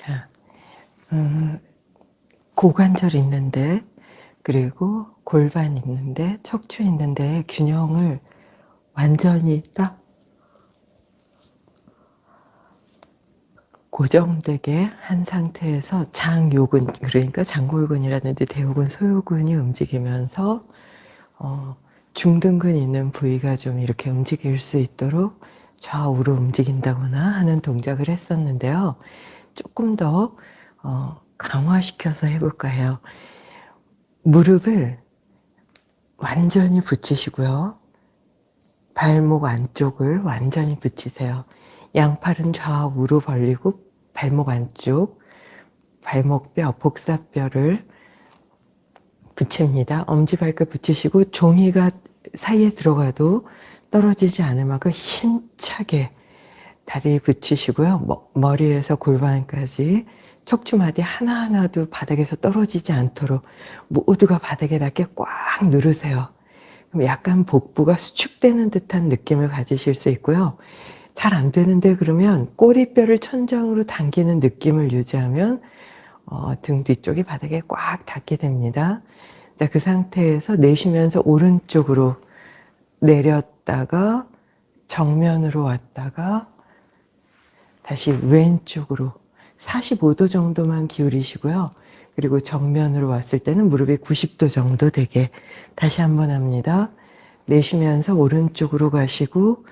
자, 음, 고관절 있는데 그리고 골반 있는데 척추 있는데 균형을 완전히 딱 고정되게 한 상태에서 장요근 그러니까 장골근이라든지 대요근 소요근이 움직이면서 어, 중등근 있는 부위가 좀 이렇게 움직일 수 있도록 좌우로 움직인다거나 하는 동작을 했었는데요. 조금 더 어, 강화시켜서 해볼까 해요. 무릎을 완전히 붙이시고요. 발목 안쪽을 완전히 붙이세요. 양팔은 좌우로 벌리고 발목 안쪽, 발목뼈, 복사뼈를 붙입니다. 엄지발끝 붙이시고 종이가 사이에 들어가도 떨어지지 않을 만큼 힘차게 다리 붙이시고요. 머리에서 골반까지 척추마디 하나하나도 바닥에서 떨어지지 않도록 모두가 바닥에 닿게 꽉 누르세요. 그럼 약간 복부가 수축되는 듯한 느낌을 가지실 수 있고요. 잘 안 되는데 그러면 꼬리뼈를 천장으로 당기는 느낌을 유지하면 어, 등 뒤쪽이 바닥에 꽉 닿게 됩니다. 자, 그 상태에서 내쉬면서 오른쪽으로 내렸다가 정면으로 왔다가 다시 왼쪽으로 45도 정도만 기울이시고요. 그리고 정면으로 왔을 때는 무릎이 90도 정도 되게 다시 한번 합니다. 내쉬면서 오른쪽으로 가시고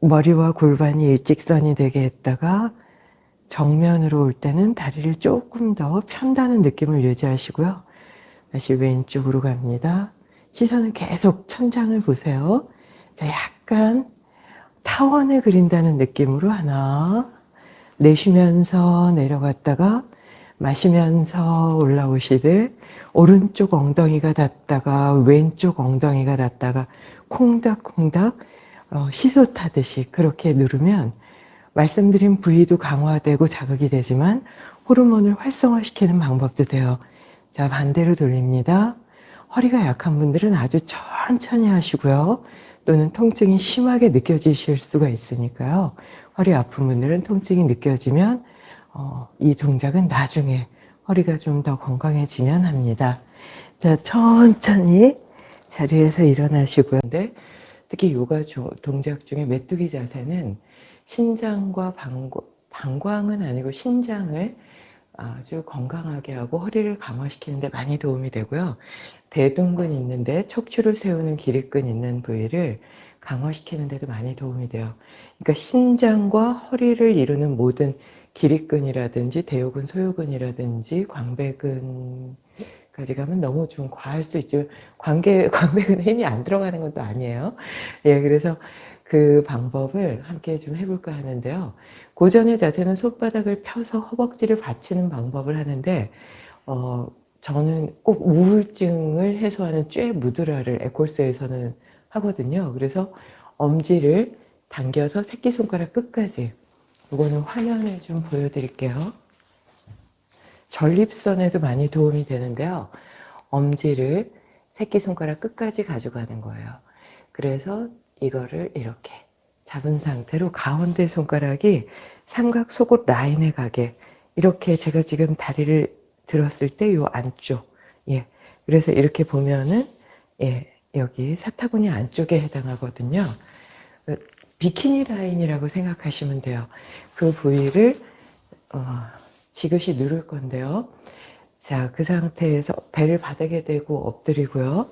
머리와 골반이 일직선이 되게 했다가 정면으로 올 때는 다리를 조금 더 편다는 느낌을 유지하시고요. 다시 왼쪽으로 갑니다. 시선은 계속 천장을 보세요. 자, 약간 타원을 그린다는 느낌으로 하나 내쉬면서 내려갔다가 마시면서 올라오시듯 오른쪽 엉덩이가 닿다가 왼쪽 엉덩이가 닿다가 콩닥콩닥 어, 시소 타듯이 그렇게 누르면 말씀드린 부위도 강화되고 자극이 되지만 호르몬을 활성화시키는 방법도 돼요. 자 반대로 돌립니다. 허리가 약한 분들은 아주 천천히 하시고요. 또는 통증이 심하게 느껴지실 수가 있으니까요. 허리 아픈 분들은 통증이 느껴지면 어, 이 동작은 나중에 허리가 좀 더 건강해지면 합니다. 자, 천천히 자리에서 일어나시고요. 특히 요가 동작 중에 메뚜기 자세는 신장과 방광, 방광은 아니고 신장을 아주 건강하게 하고 허리를 강화시키는 데 많이 도움이 되고요. 대둔근 있는데 척추를 세우는 기립근 있는 부위를 강화시키는 데도 많이 도움이 돼요. 그러니까 신장과 허리를 이루는 모든 기립근이라든지 대요근, 소요근이라든지 광배근까지 가면 너무 좀 과할 수 있죠. 광배, 광배근에 힘이 안 들어가는 것도 아니에요. 예, 그래서 그 방법을 함께 좀 해볼까 하는데요. 고전의 자세는 손바닥을 펴서 허벅지를 받치는 방법을 하는데 어, 저는 꼭 우울증을 해소하는 쬐 무드라를 에콜스에서는 하거든요. 그래서 엄지를 당겨서 새끼손가락 끝까지 이거는 화면에 좀 보여드릴게요. 전립선에도 많이 도움이 되는데요. 엄지를 새끼손가락 끝까지 가져가는 거예요. 그래서 이거를 이렇게 잡은 상태로 가운데 손가락이 삼각 속옷 라인에 가게 이렇게 제가 지금 다리를 들었을 때 요 안쪽. 예. 그래서 이렇게 보면은 예 여기 사타구니 안쪽에 해당하거든요. 그 비키니 라인이라고 생각하시면 돼요. 그 부위를 어, 지그시 누를 건데요. 자 그 상태에서 배를 바닥에 대고 엎드리고요.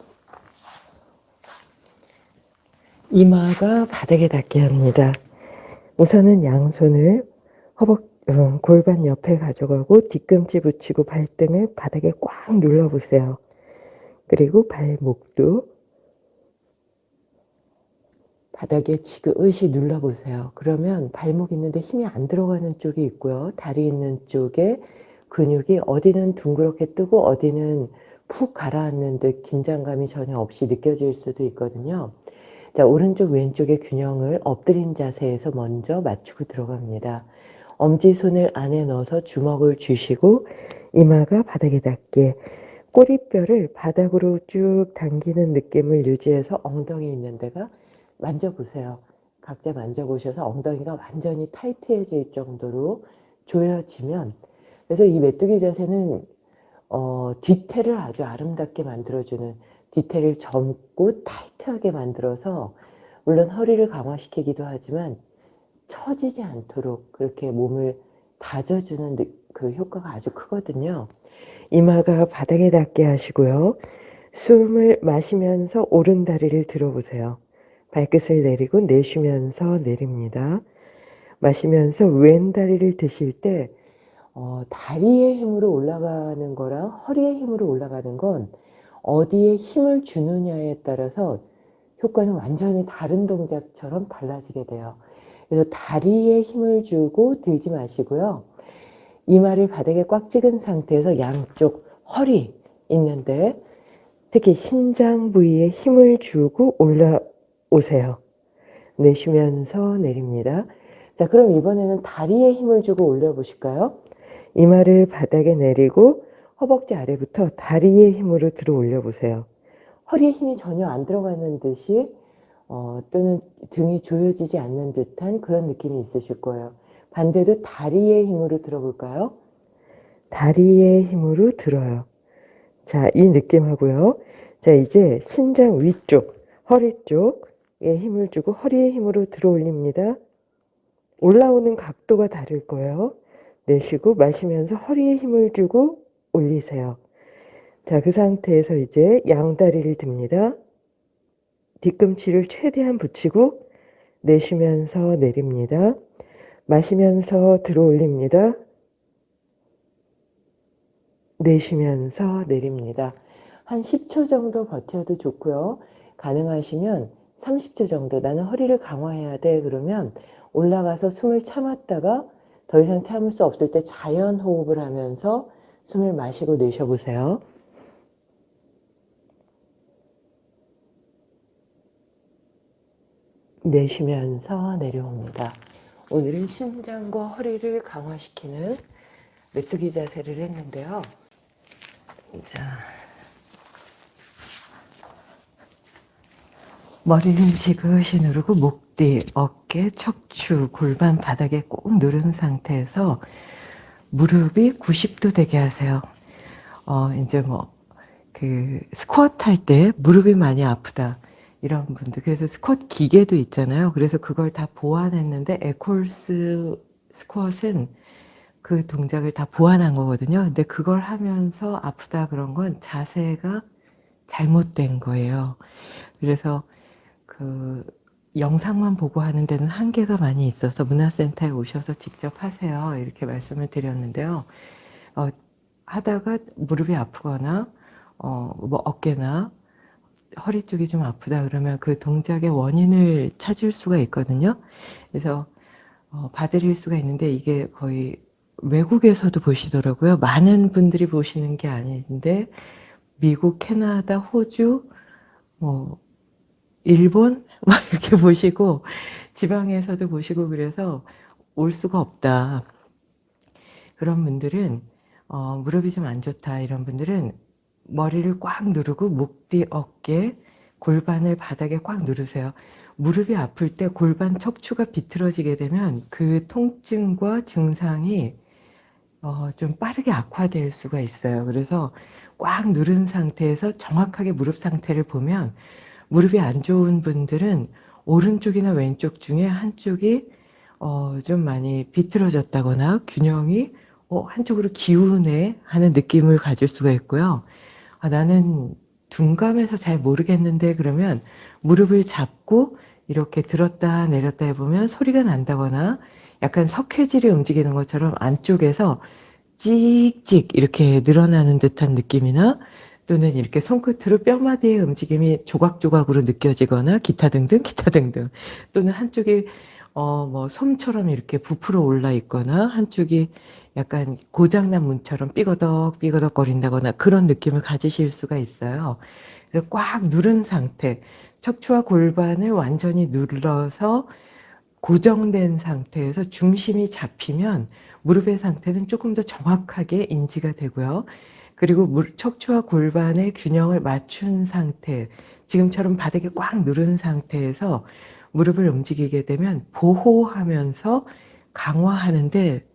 이마가 바닥에 닿게 합니다. 우선은 양손을 허벅 어, 골반 옆에 가져가고 뒤꿈치 붙이고 발등을 바닥에 꽉 눌러보세요. 그리고 발목도 바닥에 지그시 눌러보세요. 그러면 발목 있는데 힘이 안 들어가는 쪽이 있고요. 다리 있는 쪽에 근육이 어디는 둥그렇게 뜨고 어디는 푹 가라앉는 듯 긴장감이 전혀 없이 느껴질 수도 있거든요. 자, 오른쪽 왼쪽의 균형을 엎드린 자세에서 먼저 맞추고 들어갑니다. 엄지손을 안에 넣어서 주먹을 쥐시고 이마가 바닥에 닿게 꼬리뼈를 바닥으로 쭉 당기는 느낌을 유지해서 엉덩이 있는 데가 만져보세요. 각자 만져보셔서 엉덩이가 완전히 타이트해질 정도로 조여지면 그래서 이 메뚜기 자세는 어, 뒤태를 아주 아름답게 만들어주는 뒤태를 젊고 타이트하게 만들어서 물론 허리를 강화시키기도 하지만 처지지 않도록 그렇게 몸을 다져주는 그 효과가 아주 크거든요. 이마가 바닥에 닿게 하시고요. 숨을 마시면서 오른 다리를 들어보세요. 발끝을 내리고 내쉬면서 내립니다. 마시면서 왼 다리를 드실 때 어, 다리의 힘으로 올라가는 거랑 허리의 힘으로 올라가는 건 어디에 힘을 주느냐에 따라서 효과는 완전히 다른 동작처럼 달라지게 돼요. 그래서 다리에 힘을 주고 들지 마시고요. 이마를 바닥에 꽉 찍은 상태에서 양쪽 허리 있는데 특히 신장 부위에 힘을 주고 올라오세요. 내쉬면서 내립니다. 자, 그럼 이번에는 다리에 힘을 주고 올려보실까요? 이마를 바닥에 내리고 허벅지 아래부터 다리의 힘으로 들어 올려보세요. 허리에 힘이 전혀 안 들어가는 듯이 어, 또는 등이 조여지지 않는 듯한 그런 느낌이 있으실 거예요. 반대로 다리의 힘으로 들어볼까요? 다리의 힘으로 들어요. 자, 이 느낌하고요. 자, 이제 신장 위쪽, 허리 쪽에 힘을 주고 허리의 힘으로 들어 올립니다. 올라오는 각도가 다를 거예요. 내쉬고 마시면서 허리에 힘을 주고 올리세요. 자, 그 상태에서 이제 양다리를 듭니다. 뒤꿈치를 최대한 붙이고 내쉬면서 내립니다. 마시면서 들어 올립니다. 내쉬면서 내립니다. 한 10초 정도 버텨도 좋고요. 가능하시면 30초 정도 나는 허리를 강화해야 돼 그러면 올라가서 숨을 참았다가 더 이상 참을 수 없을 때 자연 호흡을 하면서 숨을 마시고 내쉬어보세요. 내쉬면서 내려옵니다. 오늘은 심장과 허리를 강화시키는 메뚜기 자세를 했는데요. 자, 머리를 지그시 누르고 목 뒤, 어깨, 척추, 골반 바닥에 꼭 누른 상태에서 무릎이 90도 되게 하세요. 어, 이제 뭐, 그, 스쿼트 할 때 무릎이 많이 아프다. 이런 분들. 그래서 스쿼트 기계도 있잖아요. 그래서 그걸 다 보완했는데, 에콜스 스쿼트는 그 동작을 다 보완한 거거든요. 근데 그걸 하면서 아프다 그런 건 자세가 잘못된 거예요. 그래서 그 영상만 보고 하는 데는 한계가 많이 있어서 문화센터에 오셔서 직접 하세요. 이렇게 말씀을 드렸는데요. 어, 하다가 무릎이 아프거나 어, 뭐 어깨나 허리 쪽이 좀 아프다 그러면 그 동작의 원인을 찾을 수가 있거든요. 그래서 어, 봐드릴 수가 있는데 이게 거의 외국에서도 보시더라고요. 많은 분들이 보시는 게 아닌데 미국, 캐나다, 호주, 뭐 일본 막 이렇게 보시고 지방에서도 보시고 그래서 올 수가 없다. 그런 분들은 어, 무릎이 좀 안 좋다 이런 분들은 머리를 꽉 누르고 목 뒤 어깨 골반을 바닥에 꽉 누르세요. 무릎이 아플 때 골반 척추가 비틀어지게 되면 그 통증과 증상이 어, 좀 빠르게 악화될 수가 있어요. 그래서 꽉 누른 상태에서 정확하게 무릎 상태를 보면 무릎이 안 좋은 분들은 오른쪽이나 왼쪽 중에 한쪽이 어, 좀 많이 비틀어졌다거나 균형이 어, 한쪽으로 기우네 하는 느낌을 가질 수가 있고요. 아, 나는 둔감해서 잘 모르겠는데 그러면 무릎을 잡고 이렇게 들었다 내렸다 해보면 소리가 난다거나 약간 석회질이 움직이는 것처럼 안쪽에서 찍찍 이렇게 늘어나는 듯한 느낌이나 또는 이렇게 손끝으로 뼈마디의 움직임이 조각조각으로 느껴지거나 기타 등등 기타 등등 또는 한쪽이 어 뭐 솜처럼 이렇게 부풀어 올라 있거나 한쪽이 약간 고장난 문처럼 삐거덕 삐거덕 거린다거나 그런 느낌을 가지실 수가 있어요. 그래서 꽉 누른 상태 척추와 골반을 완전히 눌러서 고정된 상태에서 중심이 잡히면 무릎의 상태는 조금 더 정확하게 인지가 되고요. 그리고 척추와 골반의 균형을 맞춘 상태, 지금처럼 바닥에 꽉 누른 상태에서 무릎을 움직이게 되면 보호하면서 강화하는데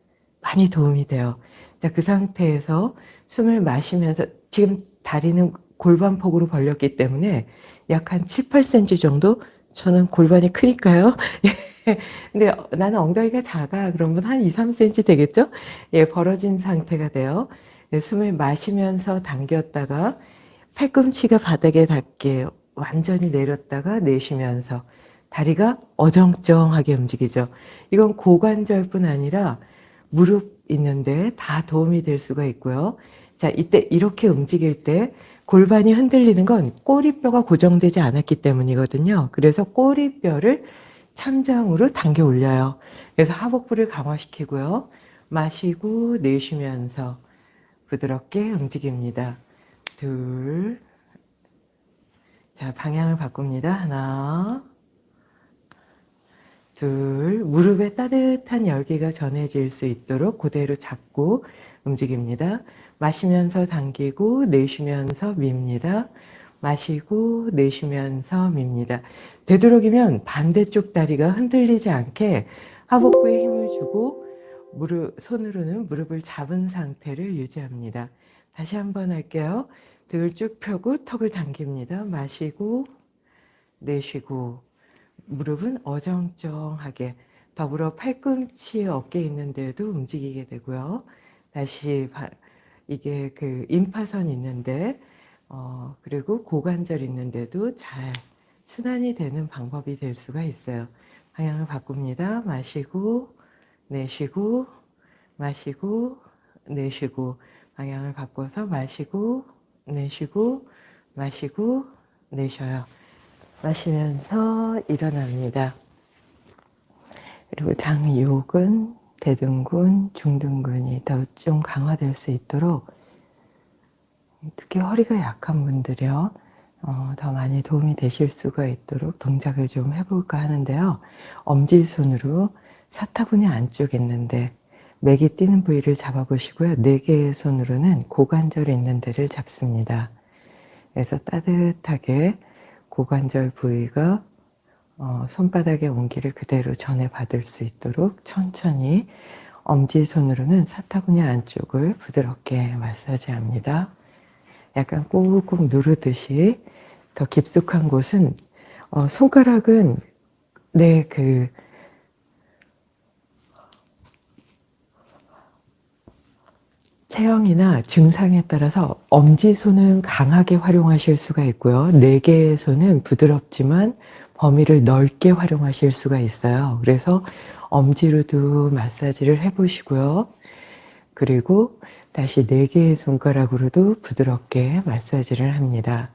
많이 도움이 돼요. 자, 그 상태에서 숨을 마시면서 지금 다리는 골반폭으로 벌렸기 때문에 약 한 7, 8cm 정도 저는 골반이 크니까요. 근데 나는 엉덩이가 작아. 그러면 한 2, 3cm 되겠죠? 예, 벌어진 상태가 돼요. 예, 숨을 마시면서 당겼다가 팔꿈치가 바닥에 닿게 완전히 내렸다가 내쉬면서 다리가 어정쩡하게 움직이죠. 이건 고관절뿐 아니라 무릎 있는데 다 도움이 될 수가 있고요. 자, 이때 이렇게 움직일 때 골반이 흔들리는 건 꼬리뼈가 고정되지 않았기 때문이거든요. 그래서 꼬리뼈를 천장으로 당겨 올려요. 그래서 하복부를 강화시키고요. 마시고 내쉬면서 부드럽게 움직입니다. 둘. 자, 방향을 바꿉니다. 하나. 둘. 무릎에 따뜻한 열기가 전해질 수 있도록 그대로 잡고 움직입니다. 마시면서 당기고 내쉬면서 밉니다. 마시고 내쉬면서 밉니다. 되도록이면 반대쪽 다리가 흔들리지 않게 하복부에 힘을 주고 무릎, 손으로는 무릎을 잡은 상태를 유지합니다. 다시 한번 할게요. 등을 쭉 펴고 턱을 당깁니다. 마시고 내쉬고 무릎은 어정쩡하게 더불어 팔꿈치 어깨 있는데도 움직이게 되고요. 다시 이게 그 임파선 있는데 어, 그리고 고관절 있는데도 잘 순환이 되는 방법이 될 수가 있어요. 방향을 바꿉니다. 마시고 내쉬고 마시고 내쉬고 방향을 바꿔서 마시고 내쉬고 마시고 내쉬어요. 마시면서 일어납니다. 그리고 장욕은 대둔근, 중둔근이 더 좀 강화될 수 있도록 특히 허리가 약한 분들이요. 어, 더 많이 도움이 되실 수가 있도록 동작을 좀 해볼까 하는데요. 엄지손으로 사타구니 안쪽에 있는데 맥이 뛰는 부위를 잡아보시고요. 네 개의 손으로는 고관절 있는 데를 잡습니다. 그래서 따뜻하게 고관절 부위가 어, 손바닥의 온기를 그대로 전해받을 수 있도록 천천히 엄지손으로는 사타구니 안쪽을 부드럽게 마사지합니다. 약간 꾹꾹 누르듯이 더 깊숙한 곳은 어, 손가락은 내 그 체형이나 증상에 따라서 엄지손은 강하게 활용하실 수가 있고요. 네 개의 손은 부드럽지만 범위를 넓게 활용하실 수가 있어요. 그래서 엄지로도 마사지를 해보시고요. 그리고 다시 네 개의 손가락으로도 부드럽게 마사지를 합니다.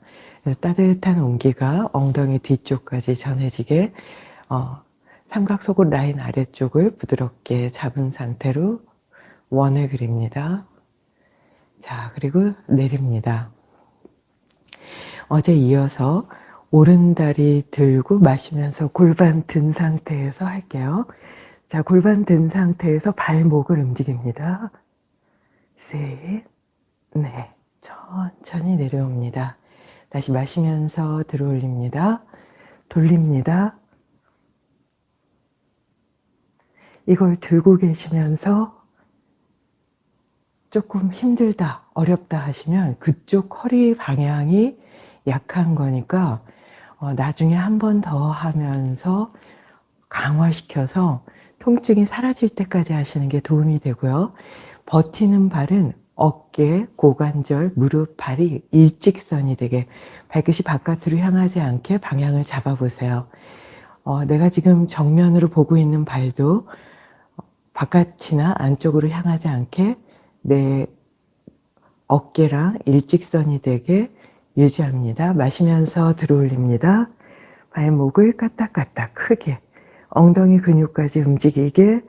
따뜻한 온기가 엉덩이 뒤쪽까지 전해지게 어, 삼각속옷 라인 아래쪽을 부드럽게 잡은 상태로 원을 그립니다. 자, 그리고 내립니다. 어제 이어서 오른다리 들고 마시면서 골반 든 상태에서 할게요. 자, 골반 든 상태에서 발목을 움직입니다. 셋, 넷, 천천히 내려옵니다. 다시 마시면서 들어올립니다. 돌립니다. 이걸 들고 계시면서 조금 힘들다, 어렵다 하시면 그쪽 허리 방향이 약한 거니까 어, 나중에 한 번 더 하면서 강화시켜서 통증이 사라질 때까지 하시는 게 도움이 되고요. 버티는 발은 어깨, 고관절, 무릎, 발이 일직선이 되게 발끝이 바깥으로 향하지 않게 방향을 잡아보세요. 어, 내가 지금 정면으로 보고 있는 발도 바깥이나 안쪽으로 향하지 않게 내 어깨랑 일직선이 되게 유지합니다. 마시면서 들어올립니다. 발목을 까딱까딱 크게 엉덩이 근육까지 움직이게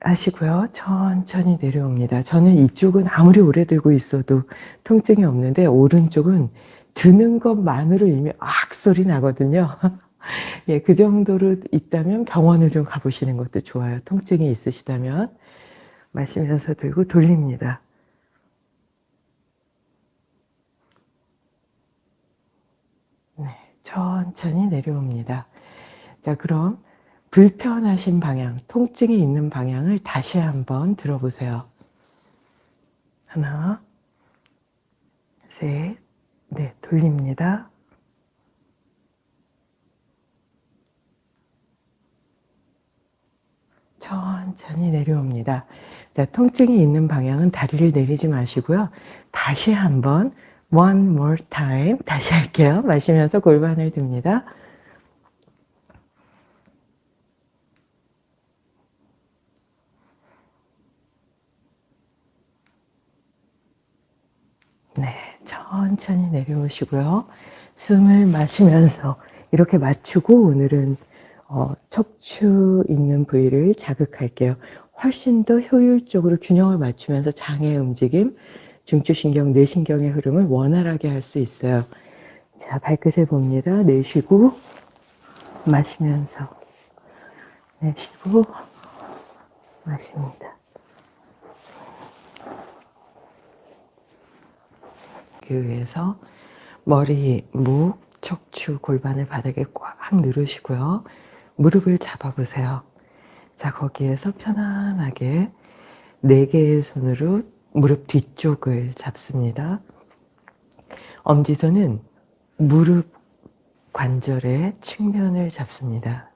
하시고요. 천천히 내려옵니다. 저는 이쪽은 아무리 오래 들고 있어도 통증이 없는데 오른쪽은 드는 것만으로 이미 악 소리 나거든요. 예, 그 정도로 있다면 병원을 좀 가보시는 것도 좋아요. 통증이 있으시다면. 마시면서 들고 돌립니다. 네, 천천히 내려옵니다. 자, 그럼 불편하신 방향, 통증이 있는 방향을 다시 한번 들어보세요. 하나, 셋, 네, 돌립니다. 천천히 내려옵니다. 자, 통증이 있는 방향은 다리를 내리지 마시고요. 다시 한번 one more time 다시 할게요. 마시면서 골반을 듭니다. 네, 천천히 내려오시고요. 숨을 마시면서 이렇게 맞추고 오늘은 어, 척추 있는 부위를 자극할게요. 훨씬 더 효율적으로 균형을 맞추면서 장의 움직임, 중추신경, 뇌신경의 흐름을 원활하게 할 수 있어요. 자, 발끝을 봅니다. 내쉬고 마시면서 내쉬고 마십니다. 그 위해서 머리, 목, 척추, 골반을 바닥에 꽉 누르시고요. 무릎을 잡아보세요. 자, 거기에서 편안하게 네 개의 손으로 무릎 뒤쪽을 잡습니다. 엄지손은 무릎 관절의 측면을 잡습니다.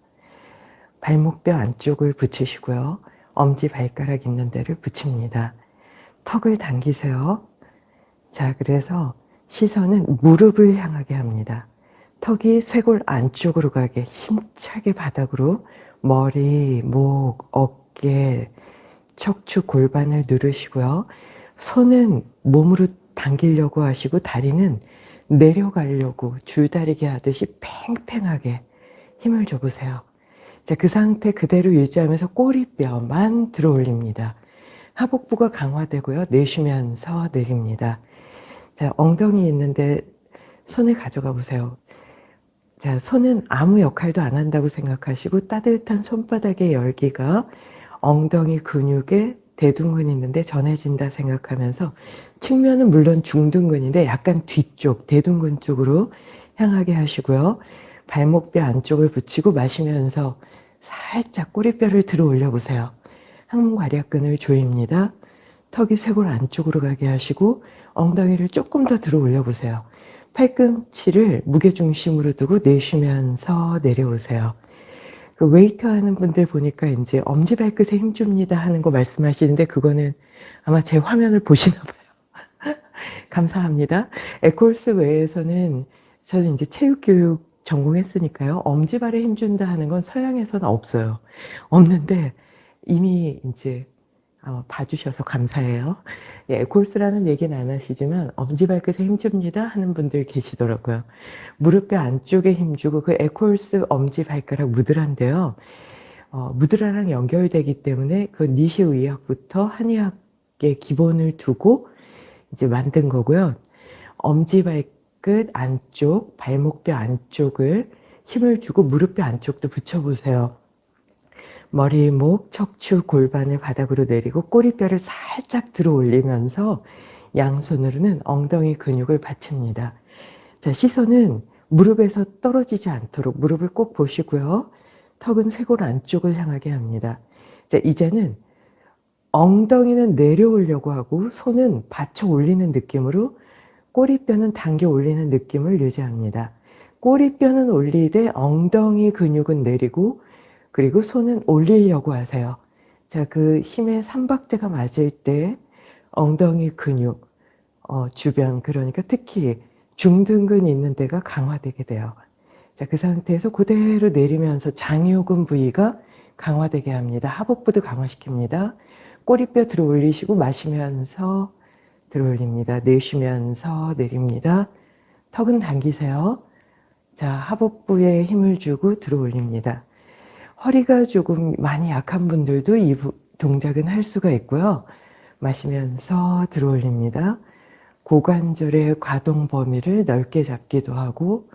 발목뼈 안쪽을 붙이시고요. 엄지 발가락 있는 데를 붙입니다. 턱을 당기세요. 자, 그래서 시선은 무릎을 향하게 합니다. 턱이 쇄골 안쪽으로 가게 힘차게 바닥으로 머리, 목, 어깨, 척추, 골반을 누르시고요. 손은 몸으로 당기려고 하시고 다리는 내려가려고 줄다리기 하듯이 팽팽하게 힘을 줘보세요. 자, 그 상태 그대로 유지하면서 꼬리뼈만 들어 올립니다. 하복부가 강화되고요. 내쉬면서 내립니다. 자, 엉덩이 있는데 손을 가져가 보세요. 자, 손은 아무 역할도 안 한다고 생각하시고 따뜻한 손바닥의 열기가 엉덩이 근육에 대둔근이 있는데 전해진다 생각하면서 측면은 물론 중둔근인데 약간 뒤쪽 대둔근 쪽으로 향하게 하시고요. 발목뼈 안쪽을 붙이고 마시면서 살짝 꼬리뼈를 들어 올려 보세요. 항문괄약근을 조입니다. 턱이 쇄골 안쪽으로 가게 하시고 엉덩이를 조금 더 들어 올려 보세요. 팔꿈치를 무게중심으로 두고 내쉬면서 내려오세요. 그 웨이트 하는 분들 보니까 이제 엄지발끝에 힘줍니다 하는 거 말씀하시는데 그거는 아마 제 화면을 보시나 봐요. 감사합니다. 에콜스 외에서는 저는 이제 체육교육 전공했으니까요. 엄지발에 힘준다 하는 건 서양에서는 없어요. 없는데 이미 이제 어, 봐주셔서 감사해요. 예, 골스라는 얘기는 안 하시지만 엄지발끝에 힘줍니다 하는 분들 계시더라고요. 무릎뼈 안쪽에 힘주고 그 에콜스 엄지발가락 무드라인데요. 어, 무드라랑 연결되기 때문에 그 니시 의학부터 한의학의 기본을 두고 이제 만든 거고요. 엄지발끝 안쪽, 발목뼈 안쪽을 힘을 주고 무릎뼈 안쪽도 붙여보세요. 머리, 목, 척추, 골반을 바닥으로 내리고 꼬리뼈를 살짝 들어 올리면서 양손으로는 엉덩이 근육을 받칩니다. 자, 시선은 무릎에서 떨어지지 않도록 무릎을 꼭 보시고요. 턱은 쇄골 안쪽을 향하게 합니다. 자, 이제는 엉덩이는 내려오려고 하고 손은 받쳐 올리는 느낌으로 꼬리뼈는 당겨 올리는 느낌을 유지합니다. 꼬리뼈는 올리되 엉덩이 근육은 내리고 그리고 손은 올리려고 하세요. 자, 그 힘의 삼박자가 맞을 때 엉덩이 근육 어, 주변 그러니까 특히 중등근 있는 데가 강화되게 돼요. 자, 그 상태에서 그대로 내리면서 장요근 부위가 강화되게 합니다. 하복부도 강화시킵니다. 꼬리뼈 들어 올리시고 마시면서 들어 올립니다. 내쉬면서 내립니다. 턱은 당기세요. 자, 하복부에 힘을 주고 들어 올립니다. 허리가 조금 많이 약한 분들도 이 동작은 할 수가 있고요. 마시면서 들어 올립니다. 고관절의 가동 범위를 넓게 잡기도 하고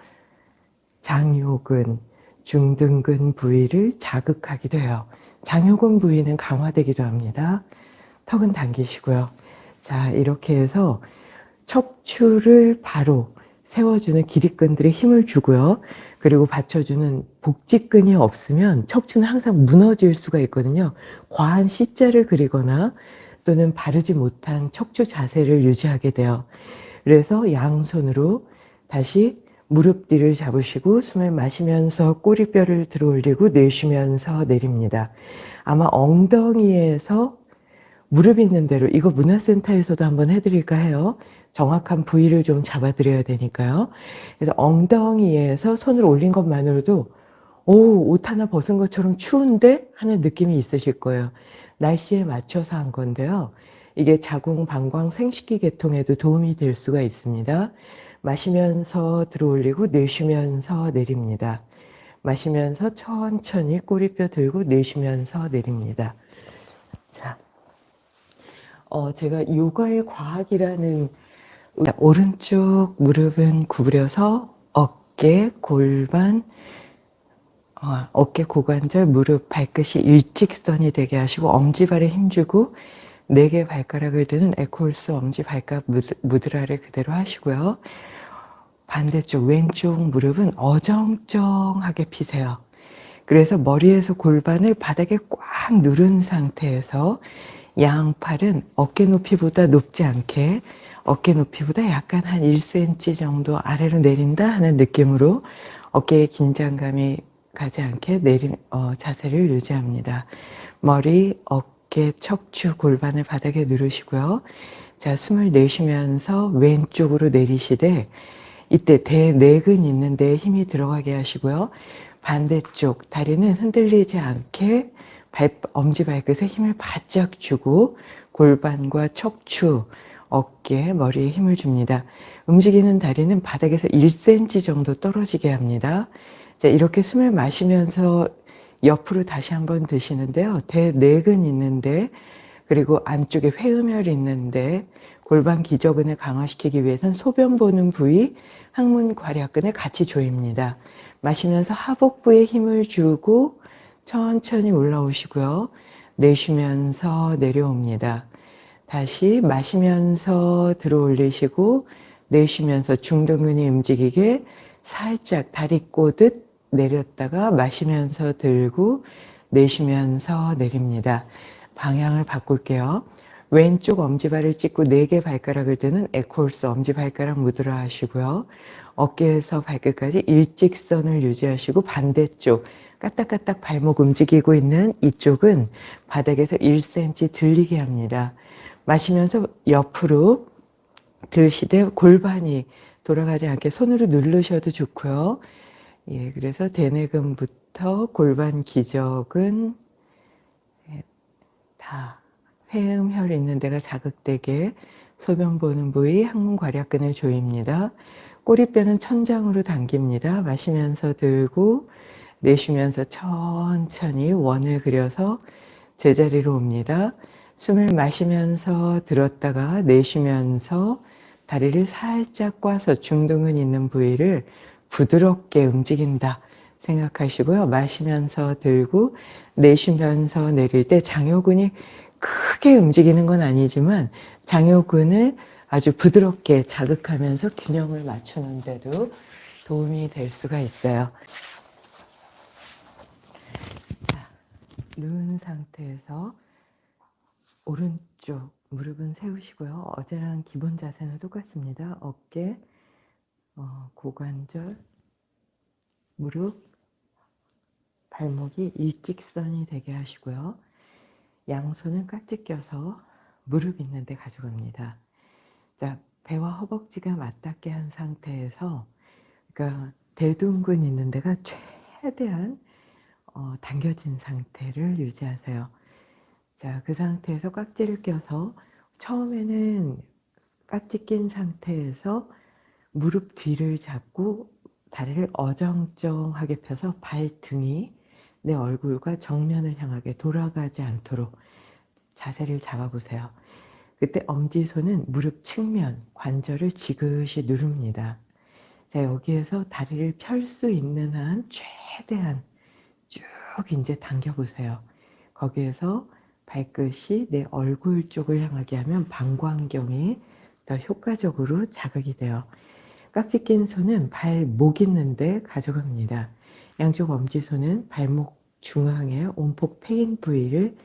장요근, 중등근 부위를 자극하기도 해요. 장요근 부위는 강화되기도 합니다. 턱은 당기시고요. 자, 이렇게 해서 척추를 바로 세워주는 기립근들의 힘을 주고요. 그리고 받쳐주는 복직근이 없으면 척추는 항상 무너질 수가 있거든요. 과한 C자를 그리거나 또는 바르지 못한 척추 자세를 유지하게 돼요. 그래서 양손으로 다시 무릎 뒤를 잡으시고 숨을 마시면서 꼬리뼈를 들어 올리고 내쉬면서 내립니다. 아마 엉덩이에서 무릎 있는 대로 이거 문화센터에서도 한번 해드릴까 해요. 정확한 부위를 좀 잡아드려야 되니까요. 그래서 엉덩이에서 손을 올린 것만으로도 오, 옷 하나 벗은 것처럼 추운데? 하는 느낌이 있으실 거예요. 날씨에 맞춰서 한 건데요. 이게 자궁, 방광, 생식기 계통에도 도움이 될 수가 있습니다. 마시면서 들어올리고 내쉬면서 내립니다. 마시면서 천천히 꼬리뼈 들고 내쉬면서 내립니다. 자, 어, 제가 요가의 과학이라는 오른쪽 무릎은 구부려서 어깨, 골반, 어, 어깨, 고관절, 무릎, 발끝이 일직선이 되게 하시고 엄지발에 힘주고 네 개 발가락을 드는 에콜스 엄지 발가락 무드라를 그대로 하시고요. 반대쪽 왼쪽 무릎은 어정쩡하게 피세요. 그래서 머리에서 골반을 바닥에 꽉 누른 상태에서 양팔은 어깨 높이보다 높지 않게 어깨 높이보다 약간 한 1cm 정도 아래로 내린다 하는 느낌으로 어깨에 긴장감이 가지 않게 내린 어, 자세를 유지합니다. 머리, 어깨, 척추, 골반을 바닥에 누르시고요. 자, 숨을 내쉬면서 왼쪽으로 내리시되 이때 대내근 있는 데 힘이 들어가게 하시고요. 반대쪽 다리는 흔들리지 않게 발, 엄지발끝에 힘을 바짝 주고 골반과 척추, 어깨, 머리에 힘을 줍니다. 움직이는 다리는 바닥에서 1cm 정도 떨어지게 합니다. 자, 이렇게 숨을 마시면서 옆으로 다시 한번 드시는데요. 대내근 있는데 그리고 안쪽에 회음혈 있는데 골반 기저근을 강화시키기 위해서는 소변 보는 부위, 항문 괄약근을 같이 조입니다. 마시면서 하복부에 힘을 주고 천천히 올라오시고요. 내쉬면서 내려옵니다. 다시 마시면서 들어 올리시고 내쉬면서 중등근이 움직이게 살짝 다리 꼬듯 내렸다가 마시면서 들고 내쉬면서 내립니다. 방향을 바꿀게요. 왼쪽 엄지발을 찍고 4개 발가락을 드는 에콜스 엄지발가락 무드라 하시고요. 어깨에서 발끝까지 일직선을 유지하시고 반대쪽 까딱까딱 발목 움직이고 있는 이쪽은 바닥에서 1cm 들리게 합니다. 마시면서 옆으로 들시되 골반이 돌아가지 않게 손으로 누르셔도 좋고요. 예, 그래서 대뇌근부터 골반 기저근 예, 다 회음혈 있는 데가 자극되게 소변 보는 부위 항문 괄약근을 조입니다. 꼬리뼈는 천장으로 당깁니다. 마시면서 들고 내쉬면서 천천히 원을 그려서 제자리로 옵니다. 숨을 마시면서 들었다가 내쉬면서 다리를 살짝 꽈서 중등근 있는 부위를 부드럽게 움직인다 생각하시고요. 마시면서 들고 내쉬면서 내릴 때 장요근이 크게 움직이는 건 아니지만 장요근을 아주 부드럽게 자극하면서 균형을 맞추는데도 도움이 될 수가 있어요. 누운 상태에서 오른쪽 무릎은 세우시고요. 어제랑 기본 자세는 똑같습니다. 어깨, 어, 고관절, 무릎, 발목이 일직선이 되게 하시고요. 양손은 깍지 껴서 무릎 있는 데 가져갑니다. 자, 배와 허벅지가 맞닿게 한 상태에서 그러니까 대둔근 있는 데가 최대한 어, 당겨진 상태를 유지하세요. 자, 그 상태에서 깍지를 껴서 처음에는 깍지 낀 상태에서 무릎 뒤를 잡고 다리를 어정쩡하게 펴서 발등이 내 얼굴과 정면을 향하게 돌아가지 않도록 자세를 잡아보세요. 그때 엄지손은 무릎 측면, 관절을 지그시 누릅니다. 자, 여기에서 다리를 펼 수 있는 한 최대한 쭉 이제 당겨보세요. 거기에서 발끝이 내 얼굴 쪽을 향하게 하면 방광경이 더 효과적으로 자극이 돼요. 깍지 낀 손은 발목 있는데 가져갑니다. 양쪽 엄지손은 발목 중앙에 움푹 패인 부위를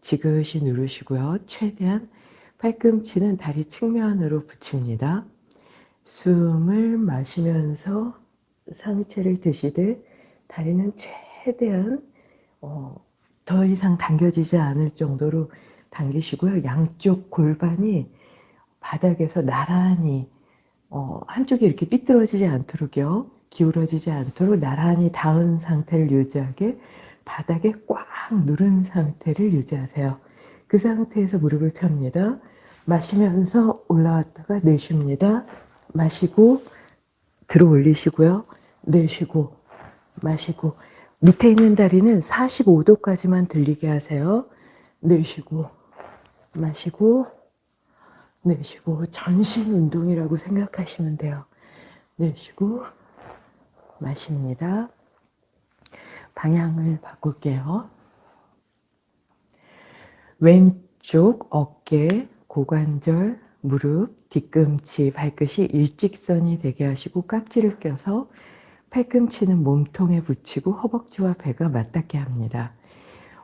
지그시 누르시고요. 최대한 팔꿈치는 다리 측면으로 붙입니다. 숨을 마시면서 상체를 드시되 다리는 최 대한 어, 더 이상 당겨지지 않을 정도로 당기시고요. 양쪽 골반이 바닥에서 나란히 어, 한쪽이 이렇게 삐뚤어지지 않도록요. 기울어지지 않도록 나란히 닿은 상태를 유지하게 바닥에 꽉 누른 상태를 유지하세요. 그 상태에서 무릎을 펴니다. 마시면서 올라왔다가 내쉽니다. 마시고 들어 올리시고요. 내쉬고 마시고 밑에 있는 다리는 45도까지만 들리게 하세요. 내쉬고 마시고 내쉬고 전신 운동이라고 생각하시면 돼요. 내쉬고 마십니다. 방향을 바꿀게요. 왼쪽 어깨, 고관절, 무릎, 뒤꿈치, 발끝이 일직선이 되게 하시고 깍지를 껴서 팔꿈치는 몸통에 붙이고 허벅지와 배가 맞닿게 합니다.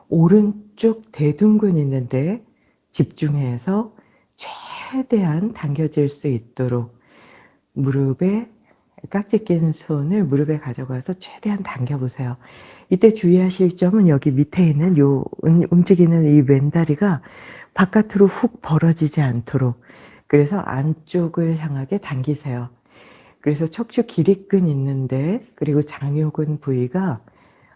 오른쪽 대둔근 있는데 집중해서 최대한 당겨질 수 있도록 무릎에 깍지 낀 손을 무릎에 가져가서 최대한 당겨보세요. 이때 주의하실 점은 여기 밑에 있는 요 움직이는 이 왼다리가 바깥으로 훅 벌어지지 않도록 그래서 안쪽을 향하게 당기세요. 그래서 척추 기립근 있는데 그리고 장요근 부위가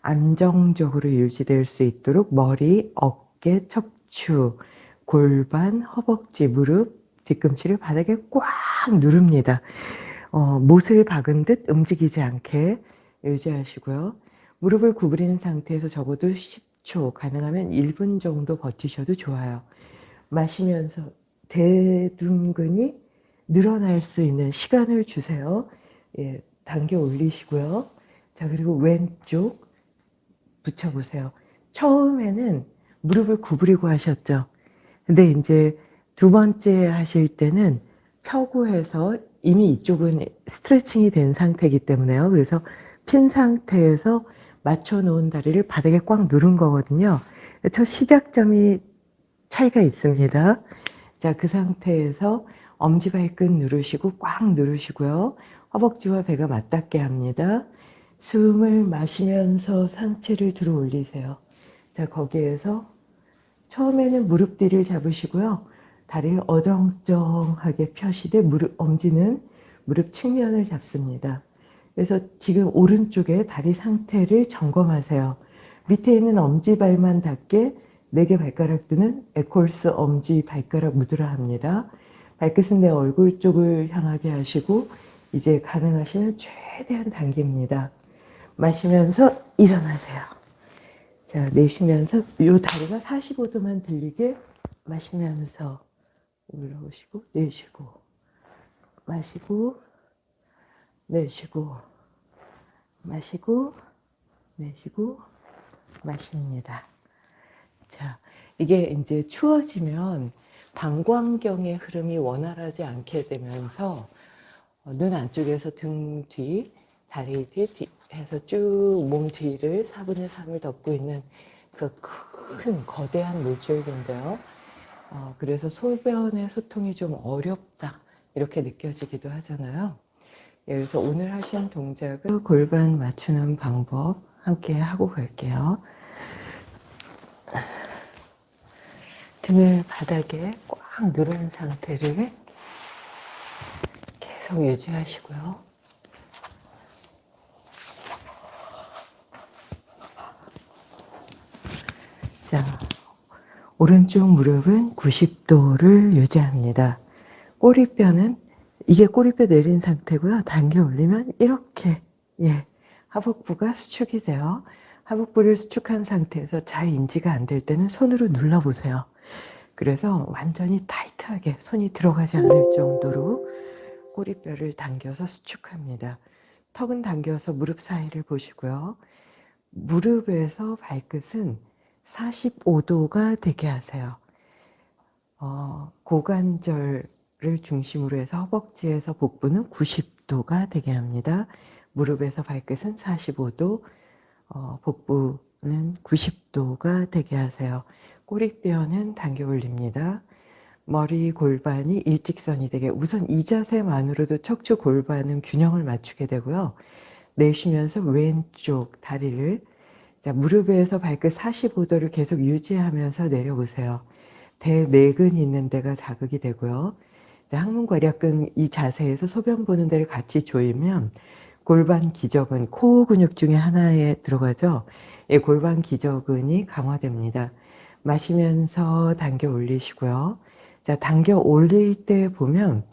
안정적으로 유지될 수 있도록 머리, 어깨, 척추, 골반, 허벅지, 무릎, 뒤꿈치를 바닥에 꽉 누릅니다. 어, 못을 박은 듯 움직이지 않게 유지하시고요. 무릎을 구부리는 상태에서 적어도 10초, 가능하면 1분 정도 버티셔도 좋아요. 마시면서 대둔근이 늘어날 수 있는 시간을 주세요. 예, 당겨 올리시고요. 자, 그리고 왼쪽 붙여보세요. 처음에는 무릎을 구부리고 하셨죠. 근데 이제 두 번째 하실 때는 펴고 해서 이미 이쪽은 스트레칭이 된 상태이기 때문에요. 그래서 핀 상태에서 맞춰 놓은 다리를 바닥에 꽉 누른 거거든요. 저 시작점이 차이가 있습니다. 자, 그 상태에서 엄지발끝 누르시고 꽉 누르시고요. 허벅지와 배가 맞닿게 합니다. 숨을 마시면서 상체를 들어 올리세요. 자, 거기에서 처음에는 무릎 뒤를 잡으시고요. 다리를 어정쩡하게 펴시되 무릎, 엄지는 무릎 측면을 잡습니다. 그래서 지금 오른쪽에 다리 상태를 점검하세요. 밑에 있는 엄지발만 닿게 4개 발가락 드는 에콜스 엄지 발가락 묻으라 합니다. 발끝은 내 얼굴 쪽을 향하게 하시고 이제 가능하시면 최대한 당깁니다. 마시면서 일어나세요. 자, 내쉬면서 이 다리가 45도만 들리게 마시면서 올라오시고 내쉬고 마시고 내쉬고 마시고 내쉬고 마십니다. 자, 이게 이제 추워지면 방광경의 흐름이 원활하지 않게 되면서 어, 눈 안쪽에서 등 뒤, 다리 뒤, 뒤 해서 쭉 몸 뒤를 4분의 3을 덮고 있는 그 큰 거대한 물줄기인데요. 어, 그래서 소변의 소통이 좀 어렵다 이렇게 느껴지기도 하잖아요. 예, 그래서 오늘 하신 동작은 골반 맞추는 방법 함께 하고 갈게요. 등을 바닥에 꽉 누른 상태를 계속 유지하시고요. 자, 오른쪽 무릎은 90도를 유지합니다. 꼬리뼈는 이게 꼬리뼈 내린 상태고요. 당겨 올리면 이렇게 예 하복부가 수축이 돼요. 하복부를 수축한 상태에서 잘 인지가 안 될 때는 손으로 눌러보세요. 그래서 완전히 타이트하게 손이 들어가지 않을 정도로 꼬리뼈를 당겨서 수축합니다. 턱은 당겨서 무릎 사이를 보시고요. 무릎에서 발끝은 45도가 되게 하세요. 어, 고관절을 중심으로 해서 허벅지에서 복부는 90도 90도가 되게 합니다. 무릎에서 발끝은 45도, 어, 복부는 90도가 되게 하세요. 꼬리뼈는 당겨 올립니다. 머리 골반이 일직선이 되게 우선 이 자세만으로도 척추 골반은 균형을 맞추게 되고요. 내쉬면서 왼쪽 다리를 자, 무릎에서 발끝 45도를 계속 유지하면서 내려보세요. 대내근 있는 데가 자극이 되고요. 자, 항문괄약근 이 자세에서 소변 보는 데를 같이 조이면 골반 기저근, 코 근육 중에 하나에 들어가죠. 이 골반 기저근이 강화됩니다. 마시면서 당겨 올리시고요. 자, 당겨 올릴 때 보면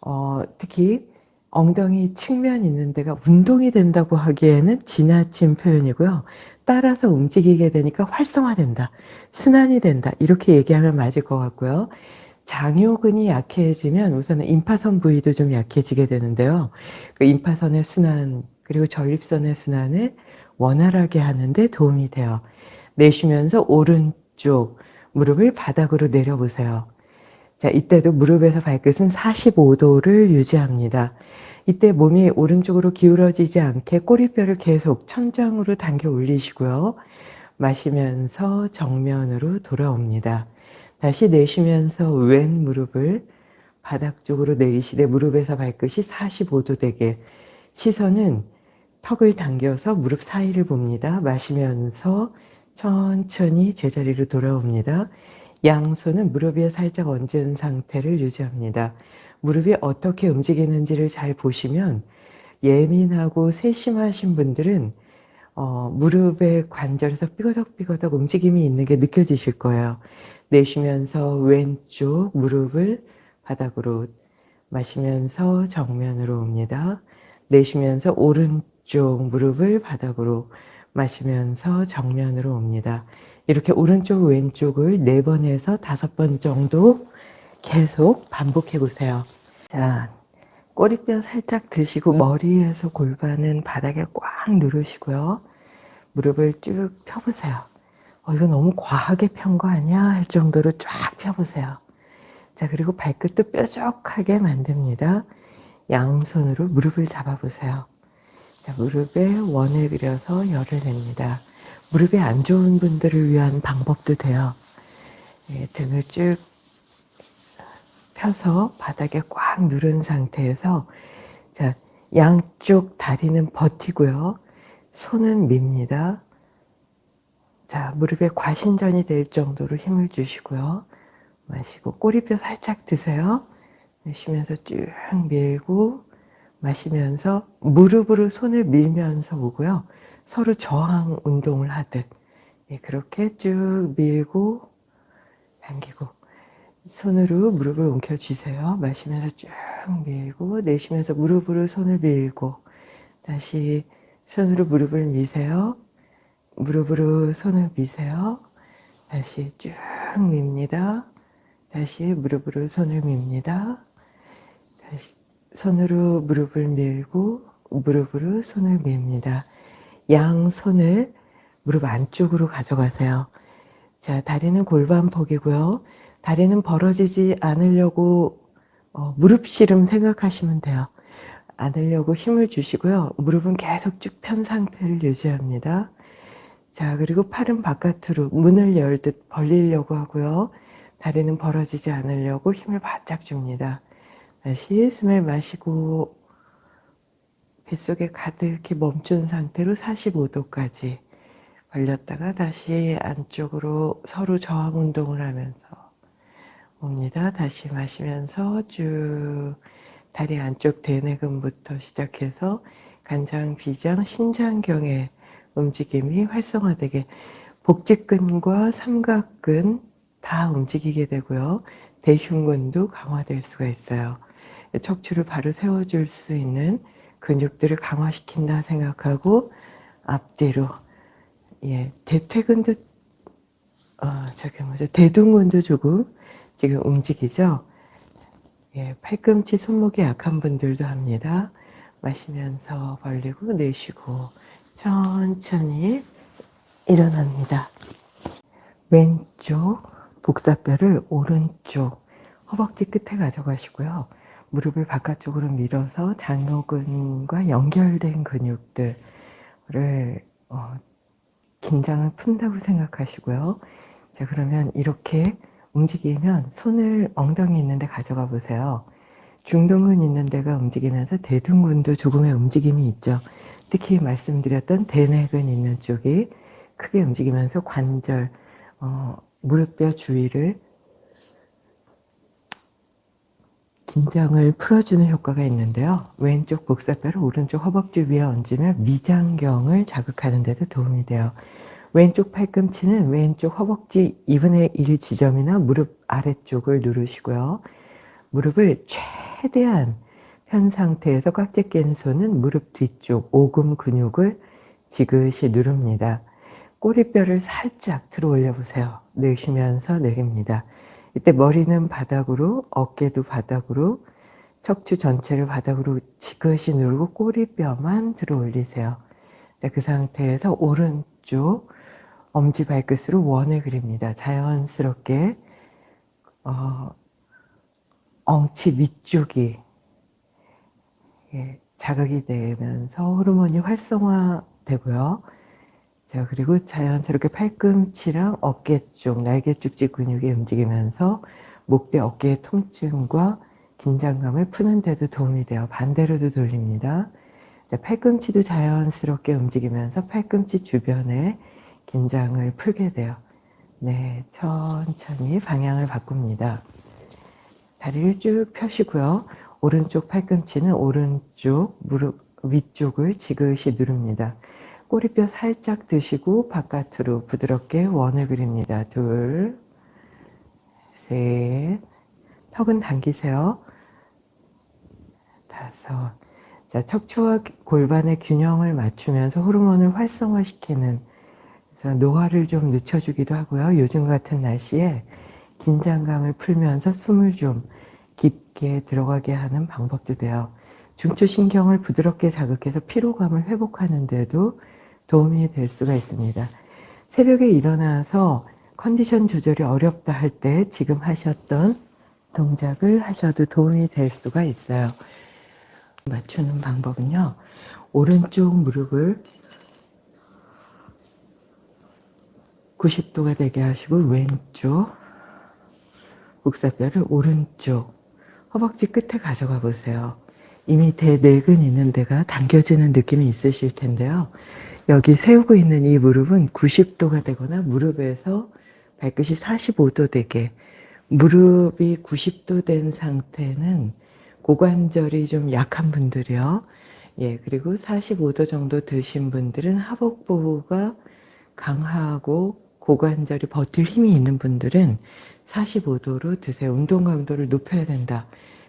어, 특히 엉덩이 측면 있는 데가 운동이 된다고 하기에는 지나친 표현이고요. 따라서 움직이게 되니까 활성화된다. 순환이 된다. 이렇게 얘기하면 맞을 것 같고요. 장요근이 약해지면 우선은 임파선 부위도 좀 약해지게 되는데요. 그 임파선의 순환 그리고 전립선의 순환을 원활하게 하는데 도움이 돼요. 내쉬면서 오른 쪽 무릎을 바닥으로 내려보세요. 자, 이때도 무릎에서 발끝은 45도를 유지합니다. 이때 몸이 오른쪽으로 기울어지지 않게 꼬리뼈를 계속 천장으로 당겨 올리시고요. 마시면서 정면으로 돌아옵니다. 다시 내쉬면서 왼 무릎을 바닥 쪽으로 내리시되 무릎에서 발끝이 45도 되게 시선은 턱을 당겨서 무릎 사이를 봅니다. 마시면서 천천히 제자리로 돌아옵니다. 양손은 무릎 위에 살짝 얹은 상태를 유지합니다. 무릎이 어떻게 움직이는지를 잘 보시면 예민하고 세심하신 분들은 어, 무릎의 관절에서 삐거덕삐거덕 움직임이 있는 게 느껴지실 거예요. 내쉬면서 왼쪽 무릎을 바닥으로 마시면서 정면으로 옵니다. 내쉬면서 오른쪽 무릎을 바닥으로 마시면서 정면으로 옵니다. 이렇게 오른쪽 왼쪽을 네 번에서 다섯 번 정도 계속 반복해 보세요. 자, 꼬리뼈 살짝 드시고 머리에서 골반은 바닥에 꽉 누르시고요. 무릎을 쭉 펴보세요. 어, 이거 너무 과하게 편 거 아니야? 할 정도로 쫙 펴보세요. 자, 그리고 발끝도 뾰족하게 만듭니다. 양손으로 무릎을 잡아보세요. 자, 무릎에 원을 그려서 열을 냅니다. 무릎이 안 좋은 분들을 위한 방법도 돼요. 예, 등을 쭉 펴서 바닥에 꽉 누른 상태에서 자 양쪽 다리는 버티고요. 손은 밉니다. 자 무릎에 과신전이 될 정도로 힘을 주시고요. 마시고 꼬리뼈 살짝 드세요. 내쉬면서 쭉 밀고 마시면서 무릎으로 손을 밀면서 오고요. 서로 저항 운동을 하듯 예, 그렇게 쭉 밀고 당기고 손으로 무릎을 움켜쥐세요. 마시면서 쭉 밀고 내쉬면서 무릎으로 손을 밀고 다시 손으로 무릎을 미세요. 무릎으로 손을 미세요. 다시 쭉 밉니다. 다시 무릎으로 손을 밉니다. 다시 손으로 무릎을 밀고 무릎으로 손을 밉니다. 양 손을 무릎 안쪽으로 가져가세요. 자, 다리는 골반폭이고요. 다리는 벌어지지 않으려고 어, 무릎 씨름 생각하시면 돼요. 않으려고 힘을 주시고요. 무릎은 계속 쭉 편 상태를 유지합니다. 자, 그리고 팔은 바깥으로 문을 열듯 벌리려고 하고요. 다리는 벌어지지 않으려고 힘을 바짝 줍니다. 다시 숨을 마시고 뱃속에 가득히 멈춘 상태로 45도까지 벌렸다가 다시 안쪽으로 서로 저항 운동을 하면서 옵니다. 다시 마시면서 쭉 다리 안쪽 대뇌근부터 시작해서 간장, 비장, 신장경의 움직임이 활성화되게 복직근과 삼각근 다 움직이게 되고요. 대흉근도 강화될 수가 있어요. 척추를 바로 세워줄 수 있는 근육들을 강화시킨다 생각하고 앞뒤로 예 대퇴근도 어 저기 뭐죠 대둔근도 조금 지금 움직이죠? 예, 팔꿈치 손목이 약한 분들도 합니다. 마시면서 벌리고 내쉬고 천천히 일어납니다. 왼쪽 복사뼈를 오른쪽 허벅지 끝에 가져가시고요. 무릎을 바깥쪽으로 밀어서 장요근과 연결된 근육들을 어, 긴장을 푼다고 생각하시고요. 자 그러면 이렇게 움직이면 손을 엉덩이 있는데 가져가 보세요. 중동근 있는 데가 움직이면서 대둔근도 조금의 움직임이 있죠. 특히 말씀드렸던 대뇌근 있는 쪽이 크게 움직이면서 관절, 어, 무릎뼈 주위를 긴장을 풀어주는 효과가 있는데요. 왼쪽 복사뼈를 오른쪽 허벅지 위에 얹으면 위장경을 자극하는 데도 도움이 돼요. 왼쪽 팔꿈치는 왼쪽 허벅지 2분의 1 지점이나 무릎 아래쪽을 누르시고요. 무릎을 최대한 편 상태에서 꽉낀 손은 무릎 뒤쪽 오금 근육을 지그시 누릅니다. 꼬리뼈를 살짝 들어 올려 보세요. 내쉬면서 내립니다. 이때 머리는 바닥으로, 어깨도 바닥으로, 척추 전체를 바닥으로 지그시 누르고 꼬리뼈만 들어 올리세요. 자, 그 상태에서 오른쪽 엄지발끝으로 원을 그립니다. 자연스럽게 어, 엉치 위쪽이 예, 자극이 되면서 호르몬이 활성화되고요. 자 그리고 자연스럽게 팔꿈치랑 어깨 쪽, 날개 쪽지 근육이 움직이면서 목대 어깨의 통증과 긴장감을 푸는 데도 도움이 돼요. 반대로도 돌립니다. 자, 팔꿈치도 자연스럽게 움직이면서 팔꿈치 주변에 긴장을 풀게 돼요. 네, 천천히 방향을 바꿉니다. 다리를 쭉 펴시고요. 오른쪽 팔꿈치는 오른쪽 무릎 위쪽을 지그시 누릅니다. 꼬리뼈 살짝 드시고 바깥으로 부드럽게 원을 그립니다. 둘, 셋, 턱은 당기세요. 다섯, 자 척추와 골반의 균형을 맞추면서 호르몬을 활성화시키는 그래서 노화를 좀 늦춰주기도 하고요. 요즘 같은 날씨에 긴장감을 풀면서 숨을 좀 깊게 들어가게 하는 방법도 돼요. 중추신경을 부드럽게 자극해서 피로감을 회복하는 데도 도움이 될 수가 있습니다. 새벽에 일어나서 컨디션 조절이 어렵다 할 때 지금 하셨던 동작을 하셔도 도움이 될 수가 있어요. 맞추는 방법은요. 오른쪽 무릎을 90도가 되게 하시고 왼쪽 복사뼈를 오른쪽 허벅지 끝에 가져가 보세요. 이미 대내근 있는 데가 당겨지는 느낌이 있으실 텐데요. 여기 세우고 있는 이 무릎은 90도가 되거나 무릎에서 발끝이 45도 되게 무릎이 90도 된 상태는 고관절이 좀 약한 분들이요. 예, 그리고 45도 정도 드신 분들은 하복부가 강하고 고관절이 버틸 힘이 있는 분들은 45도로 드세요. 운동 강도를 높여야 된다.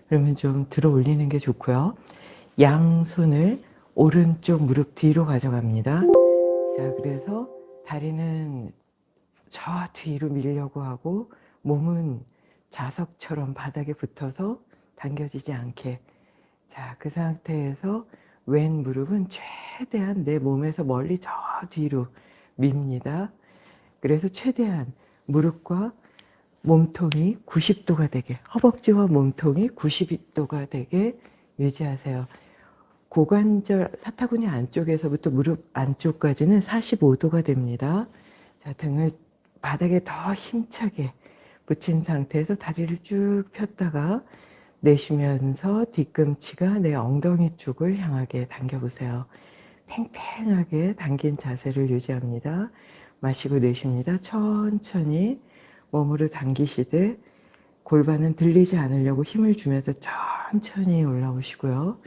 그러면 좀 들어 올리는 게 좋고요. 양손을 오른쪽 무릎 뒤로 가져갑니다. 자, 그래서 다리는 저 뒤로 밀려고 하고 몸은 자석처럼 바닥에 붙어서 당겨지지 않게 자, 그 상태에서 왼 무릎은 최대한 내 몸에서 멀리 저 뒤로 밉니다. 그래서 최대한 무릎과 몸통이 90도가 되게 허벅지와 몸통이 90도가 되게 유지하세요. 고관절 사타구니 안쪽에서부터 무릎 안쪽까지는 45도가 됩니다. 자, 등을 바닥에 더 힘차게 붙인 상태에서 다리를 쭉 폈다가 내쉬면서 뒤꿈치가 내 엉덩이 쪽을 향하게 당겨보세요. 팽팽하게 당긴 자세를 유지합니다. 마시고 내쉽니다. 천천히 몸으로 당기시되 골반은 들리지 않으려고 힘을 주면서 천천히 올라오시고요.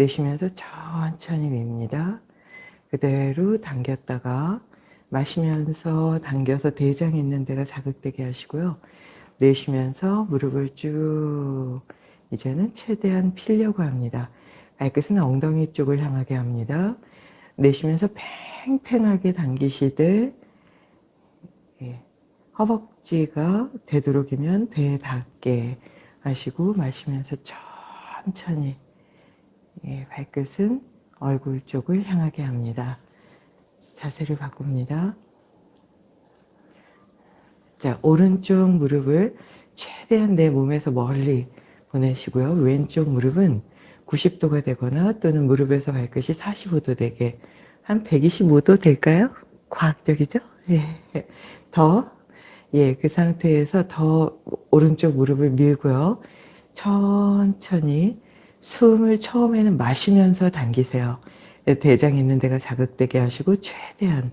내쉬면서 천천히 밉니다. 그대로 당겼다가 마시면서 당겨서 대장 있는 데가 자극되게 하시고요. 내쉬면서 무릎을 쭉 이제는 최대한 필려고 합니다. 발끝은 엉덩이 쪽을 향하게 합니다. 내쉬면서 팽팽하게 당기시되 예, 허벅지가 되도록이면 배에 닿게 하시고 마시면서 천천히 예, 발끝은 얼굴 쪽을 향하게 합니다. 자세를 바꿉니다. 자, 오른쪽 무릎을 최대한 내 몸에서 멀리 보내시고요. 왼쪽 무릎은 90도가 되거나 또는 무릎에서 발끝이 45도 되게 한 125도 될까요? 과학적이죠? 예. 더, 예, 그 상태에서 더 오른쪽 무릎을 밀고요. 천천히 숨을 처음에는 마시면서 당기세요. 대장 있는 데가 자극되게 하시고 최대한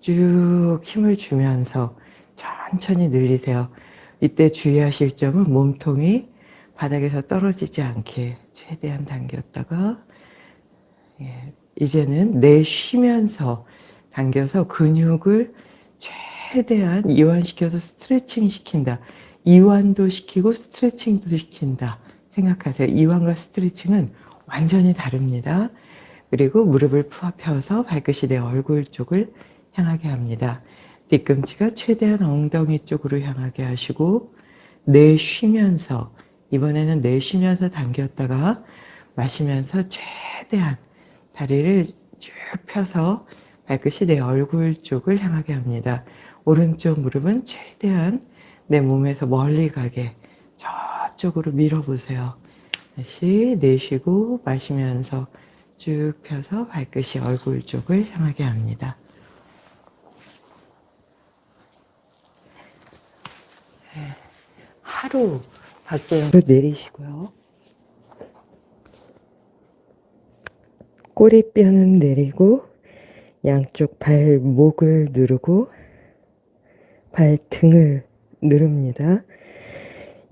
쭉 힘을 주면서 천천히 늘리세요. 이때 주의하실 점은 몸통이 바닥에서 떨어지지 않게 최대한 당겼다가 예, 이제는 내쉬면서 당겨서 근육을 최대한 이완시켜서 스트레칭 시킨다. 이완도 시키고 스트레칭도 시킨다. 생각하세요. 이완과 스트레칭은 완전히 다릅니다. 그리고 무릎을 펴서 발끝이 내 얼굴 쪽을 향하게 합니다. 뒤꿈치가 최대한 엉덩이 쪽으로 향하게 하시고 내쉬면서 이번에는 내쉬면서 당겼다가 마시면서 최대한 다리를 쭉 펴서 발끝이 내 얼굴 쪽을 향하게 합니다. 오른쪽 무릎은 최대한 내 몸에서 멀리 가게 저쪽으로 밀어보세요. 다시 내쉬고 마시면서 쭉 펴서 발끝이 얼굴 쪽을 향하게 합니다. 네. 하루 박수로 내리시고요. 꼬리뼈는 내리고 양쪽 발목을 누르고 발등을 누릅니다.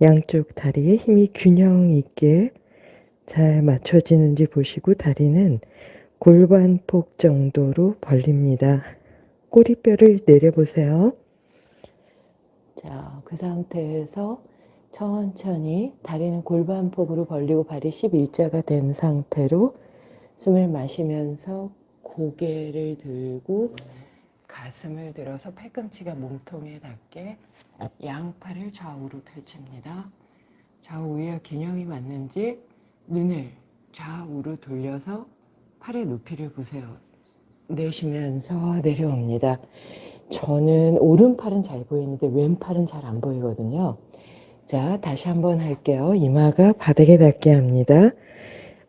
양쪽 다리에 힘이 균형 있게 잘 맞춰지는지 보시고 다리는 골반폭 정도로 벌립니다. 꼬리뼈를 내려보세요. 자, 그 상태에서 천천히 다리는 골반폭으로 벌리고 발이 11자가 된 상태로 숨을 마시면서 고개를 들고 가슴을 들어서 팔꿈치가 몸통에 닿게 양팔을 좌우로 펼칩니다. 좌우에 균형이 맞는지 눈을 좌우로 돌려서 팔의 높이를 보세요. 내쉬면서 내려옵니다. 저는 오른팔은 잘 보이는데 왼팔은 잘 안 보이거든요. 자, 다시 한번 할게요. 이마가 바닥에 닿게 합니다.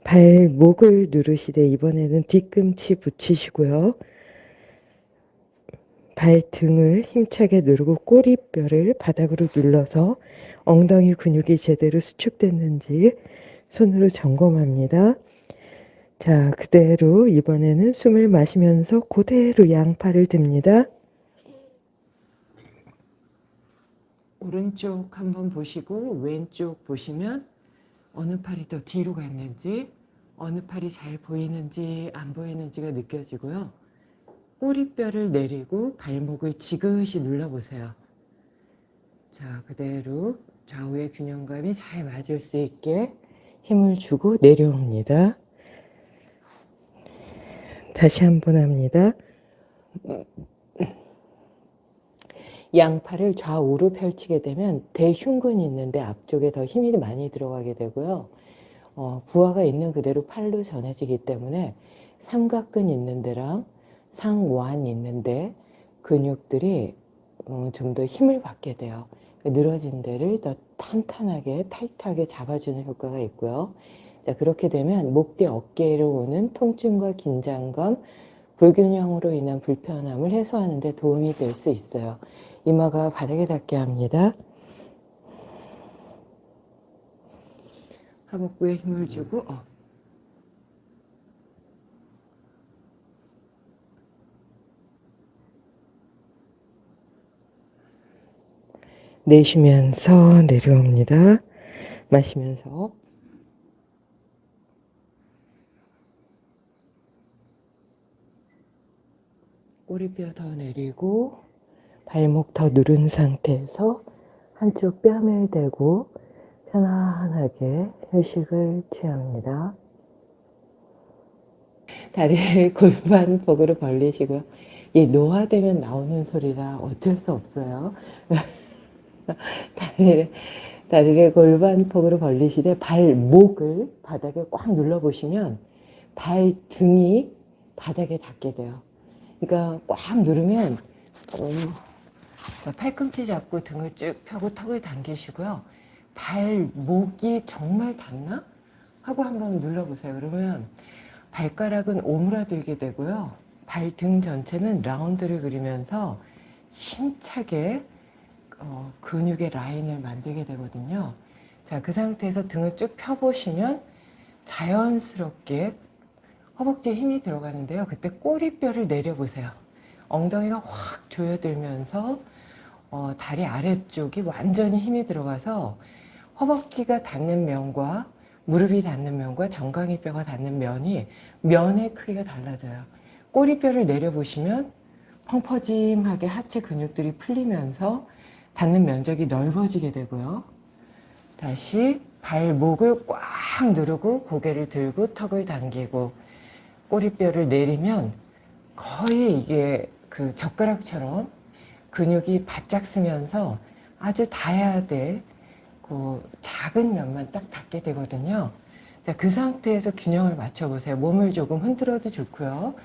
발목을 누르시되 이번에는 뒤꿈치 붙이시고요. 발등을 힘차게 누르고 꼬리뼈를 바닥으로 눌러서 엉덩이 근육이 제대로 수축됐는지 손으로 점검합니다. 자, 그대로 이번에는 숨을 마시면서 그대로 양팔을 듭니다. 오른쪽 한번 보시고 왼쪽 보시면 어느 팔이 더 뒤로 갔는지 어느 팔이 잘 보이는지 안 보이는지가 느껴지고요. 꼬리뼈를 내리고 발목을 지그시 눌러보세요. 자, 그대로 좌우의 균형감이 잘 맞을 수 있게 힘을 주고 내려옵니다. 다시 한번 합니다. 양팔을 좌우로 펼치게 되면 대흉근이 있는데 앞쪽에 더 힘이 많이 들어가게 되고요. 어, 부하가 있는 그대로 팔로 전해지기 때문에 삼각근 있는 데랑 상완 있는데 근육들이 어, 좀더 힘을 받게 돼요. 늘어진 데를 더 탄탄하게 타이트하게 잡아주는 효과가 있고요. 자, 그렇게 되면 목 뒤 어깨로 오는 통증과 긴장감, 불균형으로 인한 불편함을 해소하는 데 도움이 될 수 있어요. 이마가 바닥에 닿게 합니다. 하복부에 힘을 주고 업. 내쉬면서 내려옵니다. 마시면서 꼬리뼈 더 내리고 발목 더 누른 상태에서 한쪽 뺨을 대고 편안하게 휴식을 취합니다. 다리를 골반폭으로 벌리시고요. 이 노화되면 나오는 소리라 어쩔 수 없어요. 다리를, 다리를 골반폭으로 벌리시되 발목을 바닥에 꽉 눌러보시면 발등이 바닥에 닿게 돼요. 그러니까 꽉 누르면 어, 팔꿈치 잡고 등을 쭉 펴고 턱을 당기시고요. 발목이 정말 닿나? 하고 한번 눌러보세요. 그러면 발가락은 오므라들게 되고요. 발등 전체는 라운드를 그리면서 힘차게 어, 근육의 라인을 만들게 되거든요. 자, 그 상태에서 등을 쭉 펴보시면 자연스럽게 허벅지에 힘이 들어가는데요. 그때 꼬리뼈를 내려보세요. 엉덩이가 확 조여들면서 어, 다리 아래쪽이 완전히 힘이 들어가서 허벅지가 닿는 면과 무릎이 닿는 면과 정강이 뼈가 닿는 면이 면의 크기가 달라져요. 꼬리뼈를 내려보시면 펑퍼짐하게 하체 근육들이 풀리면서 닿는 면적이 넓어지게 되고요. 다시 발목을 꽉 누르고 고개를 들고 턱을 당기고 꼬리뼈를 내리면 거의 이게 그 젓가락처럼 근육이 바짝 쓰면서 아주 닿아야 될 그 작은 면만 딱 닿게 되거든요. 자, 그 상태에서 균형을 맞춰보세요. 몸을 조금 흔들어도 좋고요.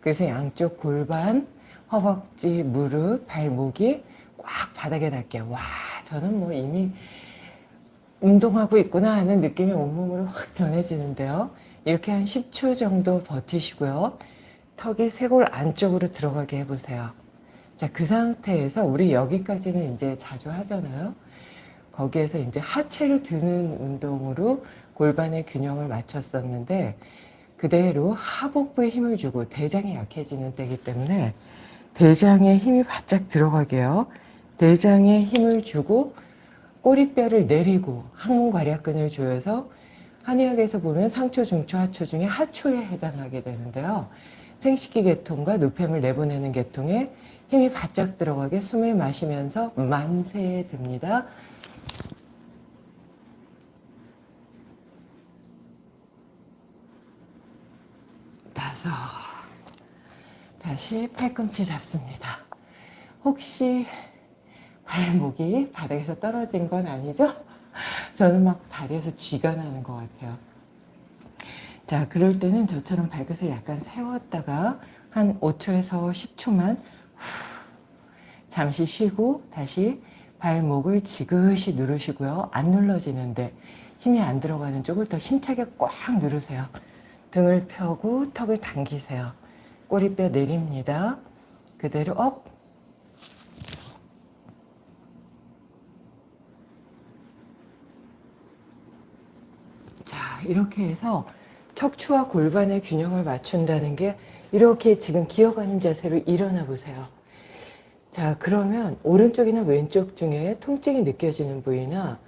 그래서 양쪽 골반, 허벅지, 무릎, 발목이 꽉 바닥에 닿게. 와, 저는 뭐 이미 운동하고 있구나 하는 느낌이 온몸으로 확 전해지는데요. 이렇게 한 10초 정도 버티시고요. 턱이 쇄골 안쪽으로 들어가게 해보세요. 자, 그 상태에서 우리 여기까지는 이제 자주 하잖아요. 거기에서 이제 하체를 드는 운동으로 골반의 균형을 맞췄었는데 그대로 하복부에 힘을 주고 대장이 약해지는 때이기 때문에 대장에 힘이 바짝 들어가게요. 대장에 힘을 주고 꼬리뼈를 내리고 항문괄약근을 조여서 한의학에서 보면 상초, 중초, 하초 중에 하초에 해당하게 되는데요. 생식기 계통과 노폐물 내보내는 계통에 힘이 바짝 들어가게 숨을 마시면서 만세에 듭니다. 다섯 다시 팔꿈치 잡습니다. 혹시 발목이 바닥에서 떨어진 건 아니죠? 저는 막 다리에서 쥐가 나는 것 같아요. 자, 그럴 때는 저처럼 발끝을 약간 세웠다가 한 5초에서 10초만 잠시 쉬고 다시 발목을 지그시 누르시고요. 안 눌러지는데 힘이 안 들어가는 쪽을 더 힘차게 꽉 누르세요. 등을 펴고 턱을 당기세요. 꼬리뼈 내립니다. 그대로 up. 자, 이렇게 해서 척추와 골반의 균형을 맞춘다는 게 이렇게 지금 기어가는 자세로 일어나 보세요. 자, 그러면 오른쪽이나 왼쪽 중에 통증이 느껴지는 부위나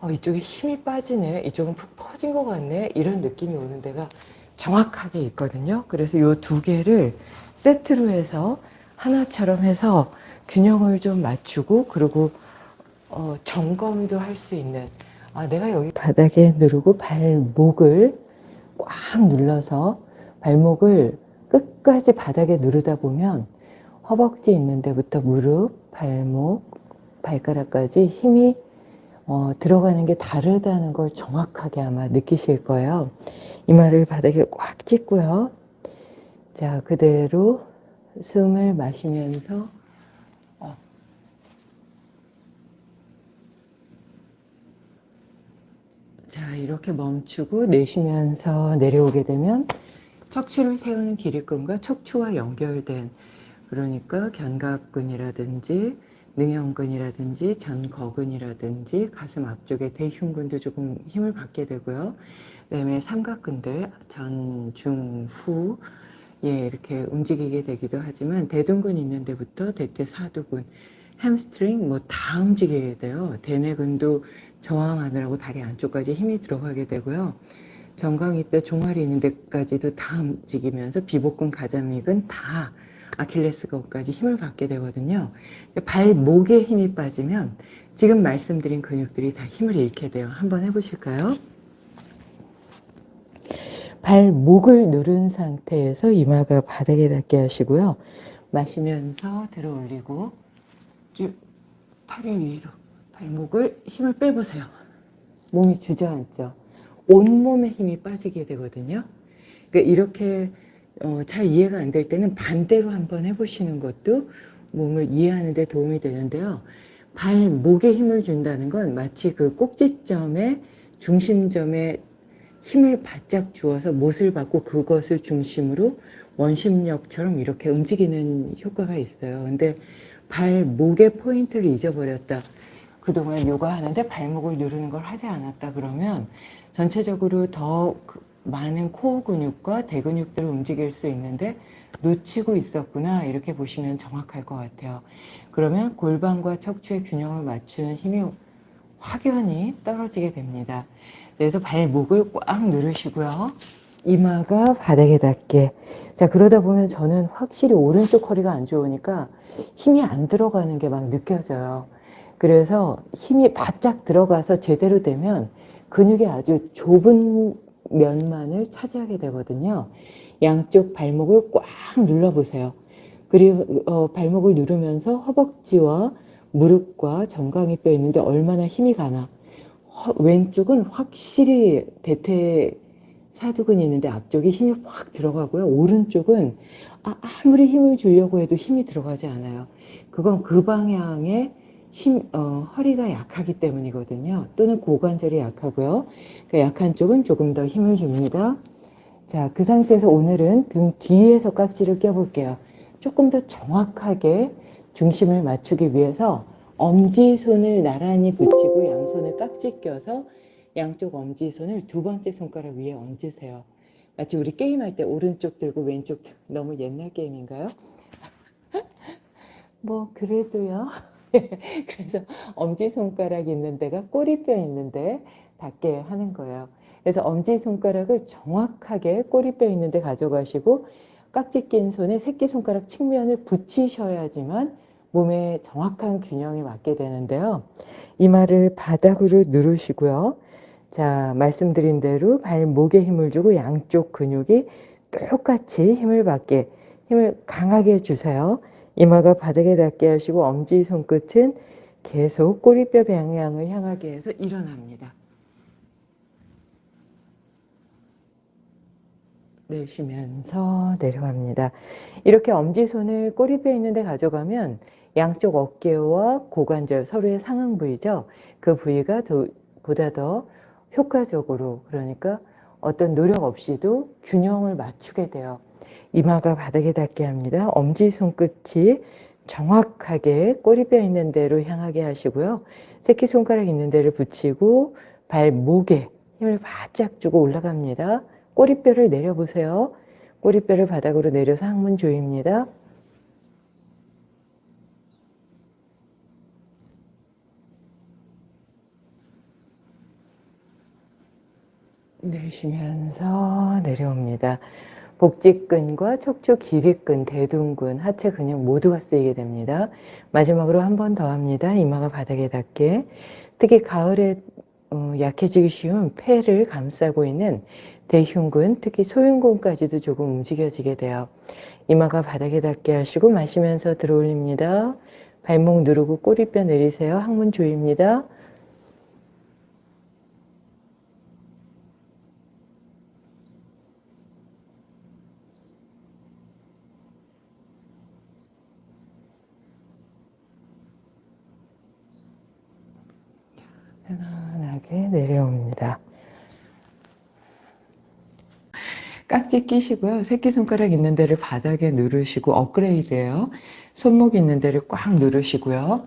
어, 이쪽에 힘이 빠지네, 이쪽은 푹 퍼진 것 같네, 이런 느낌이 오는 데가 정확하게 있거든요. 그래서 이 두 개를 세트로 해서 하나처럼 해서 균형을 좀 맞추고 그리고 어, 점검도 할 수 있는 아, 내가 여기 바닥에 누르고 발목을 꽉 눌러서 발목을 끝까지 바닥에 누르다 보면 허벅지 있는 데부터 무릎, 발목, 발가락까지 힘이 어, 들어가는 게 다르다는 걸 정확하게 아마 느끼실 거예요. 이마를 바닥에 꽉 찢고요. 자, 그대로 숨을 마시면서 자, 이렇게 멈추고 내쉬면서 내려오게 되면 척추를 세우는 기립근과 척추와 연결된 그러니까 견갑근이라든지 능형근이라든지 전거근이라든지 가슴 앞쪽에 대흉근도 조금 힘을 받게 되고요. 그다음에 삼각근들 전, 중, 후 예, 이렇게 움직이게 되기도 하지만 대둔근 있는 데부터 대퇴 사두근, 햄스트링 뭐 다 움직이게 돼요. 대내전근도 저항하느라고 다리 안쪽까지 힘이 들어가게 되고요. 정강이뼈 종아리 있는 데까지도 다 움직이면서 비복근, 가자미근 다 아킬레스건까지 힘을 받게 되거든요. 발목에 힘이 빠지면 지금 말씀드린 근육들이 다 힘을 잃게 돼요. 한번 해보실까요? 발목을 누른 상태에서 이마가 바닥에 닿게 하시고요. 마시면서 들어 올리고 쭉 팔을 위로 발목을 힘을 빼보세요. 몸이 주저앉죠. 온몸에 힘이 빠지게 되거든요. 그러니까 이렇게 어, 잘 이해가 안 될 때는 반대로 한번 해보시는 것도 몸을 이해하는 데 도움이 되는데요. 발목에 힘을 준다는 건 마치 그 꼭지점에 중심점에 힘을 바짝 주어서 못을 받고 그것을 중심으로 원심력처럼 이렇게 움직이는 효과가 있어요. 근데 발목의 포인트를 잊어버렸다. 그동안 요가 하는데 발목을 누르는 걸 하지 않았다 그러면 전체적으로 더그 많은 코어 근육과 대근육들을 움직일 수 있는데 놓치고 있었구나 이렇게 보시면 정확할 것 같아요. 그러면 골반과 척추의 균형을 맞추는 힘이 확연히 떨어지게 됩니다. 그래서 발목을 꽉 누르시고요. 이마가 바닥에 닿게. 자, 그러다 보면 저는 확실히 오른쪽 허리가 안 좋으니까 힘이 안 들어가는 게 막 느껴져요. 그래서 힘이 바짝 들어가서 제대로 되면 근육이 아주 좁은 면만을 차지하게 되거든요. 양쪽 발목을 꽉 눌러보세요. 그리고 어, 발목을 누르면서 허벅지와 무릎과 정강이 뼈 있는데 얼마나 힘이 가나. 허, 왼쪽은 확실히 대퇴 사두근이 있는데 앞쪽이 힘이 확 들어가고요. 오른쪽은 아, 아무리 힘을 주려고 해도 힘이 들어가지 않아요. 그건 그 방향에 힘, 어, 허리가 약하기 때문이거든요. 또는 고관절이 약하고요. 그 약한 쪽은 조금 더 힘을 줍니다. 자, 그 상태에서 오늘은 등 뒤에서 깍지를 껴볼게요. 조금 더 정확하게 중심을 맞추기 위해서 엄지손을 나란히 붙이고 양손을 깍지 껴서 양쪽 엄지손을 두 번째 손가락 위에 얹으세요. 마치 우리 게임할 때 오른쪽 들고 왼쪽 들고 너무 옛날 게임인가요? 뭐 그래도요. 그래서 엄지손가락 있는 데가 꼬리뼈 있는데 닿게 하는 거예요. 그래서 엄지손가락을 정확하게 꼬리뼈 있는 데 가져가시고 깍지 낀 손에 새끼손가락 측면을 붙이셔야지만 몸에 정확한 균형이 맞게 되는데요. 이마를 바닥으로 누르시고요. 자, 말씀드린 대로 발목에 힘을 주고 양쪽 근육이 똑같이 힘을 받게, 힘을 강하게 주세요. 이마가 바닥에 닿게 하시고 엄지 손끝은 계속 꼬리뼈 방향을 향하게 해서 일어납니다. 내쉬면서 내려갑니다. 이렇게 엄지손을 꼬리뼈 있는 데 가져가면 양쪽 어깨와 고관절 서로의 상응 부위죠. 그 부위가 더, 보다 더 효과적으로 그러니까 어떤 노력 없이도 균형을 맞추게 돼요. 이마가 바닥에 닿게 합니다. 엄지손끝이 정확하게 꼬리뼈 있는 데로 향하게 하시고요. 새끼손가락 있는 데를 붙이고 발목에 힘을 바짝 주고 올라갑니다. 꼬리뼈를 내려보세요. 꼬리뼈를 바닥으로 내려서 항문 조입니다. 내쉬면서 내려옵니다. 복직근과 척추 길이근, 대둔근, 하체 근육 모두가 쓰이게 됩니다. 마지막으로 한 번 더 합니다. 이마가 바닥에 닿게. 특히 가을에 어, 약해지기 쉬운 폐를 감싸고 있는 대흉근, 특히 소흉근까지도 조금 움직여지게 돼요. 이마가 바닥에 닿게 하시고 마시면서 들어올립니다. 발목 누르고 꼬리뼈 내리세요. 항문 조입니다. 편안하게 내려옵니다. 깍지 끼시고요. 새끼손가락 있는 데를 바닥에 누르시고 업그레이드예요. 손목 있는 데를 꽉 누르시고요.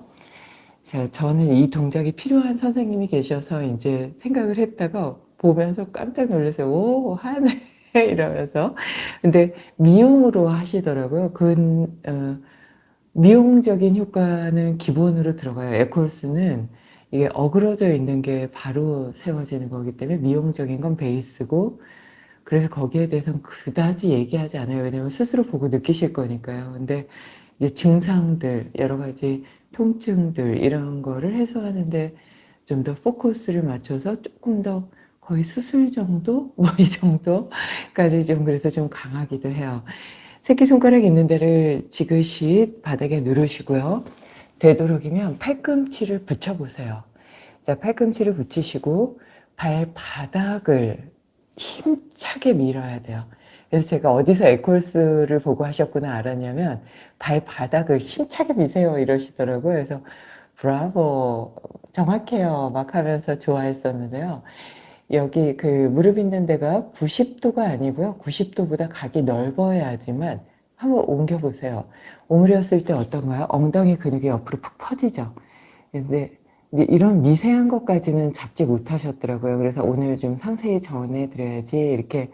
자, 저는 이 동작이 필요한 선생님이 계셔서 이제 생각을 했다가 보면서 깜짝 놀라서 오 하네 이러면서 근데 미용으로 하시더라고요. 그 어, 미용적인 효과는 기본으로 들어가요. 에콜스는 이게 어그러져 있는 게 바로 세워지는 거기 때문에 미용적인 건 베이스고 그래서 거기에 대해서는 그다지 얘기하지 않아요. 왜냐면 스스로 보고 느끼실 거니까요. 근데 이제 증상들, 여러 가지 통증들 이런 거를 해소하는데 좀 더 포커스를 맞춰서 조금 더 거의 수술 정도? 뭐 이 정도까지 좀 그래서 좀 강하기도 해요. 새끼손가락 있는 데를 지그시 바닥에 누르시고요. 되도록이면 팔꿈치를 붙여보세요. 자, 팔꿈치를 붙이시고 발바닥을 힘차게 밀어야 돼요. 그래서 제가 어디서 에콜스를 보고 하셨구나 알았냐면 발바닥을 힘차게 미세요 이러시더라고요. 그래서 브라보 정확해요 막 하면서 좋아했었는데요 여기 그 무릎 있는 데가 90도가 아니고요 90도보다 각이 넓어야지만 한번 옮겨 보세요 오므렸을 때 어떤가요? 엉덩이 근육이 옆으로 푹 퍼지죠 근데 이런 미세한 것까지는 잡지 못하셨더라고요 그래서 오늘 좀 상세히 전해 드려야지 이렇게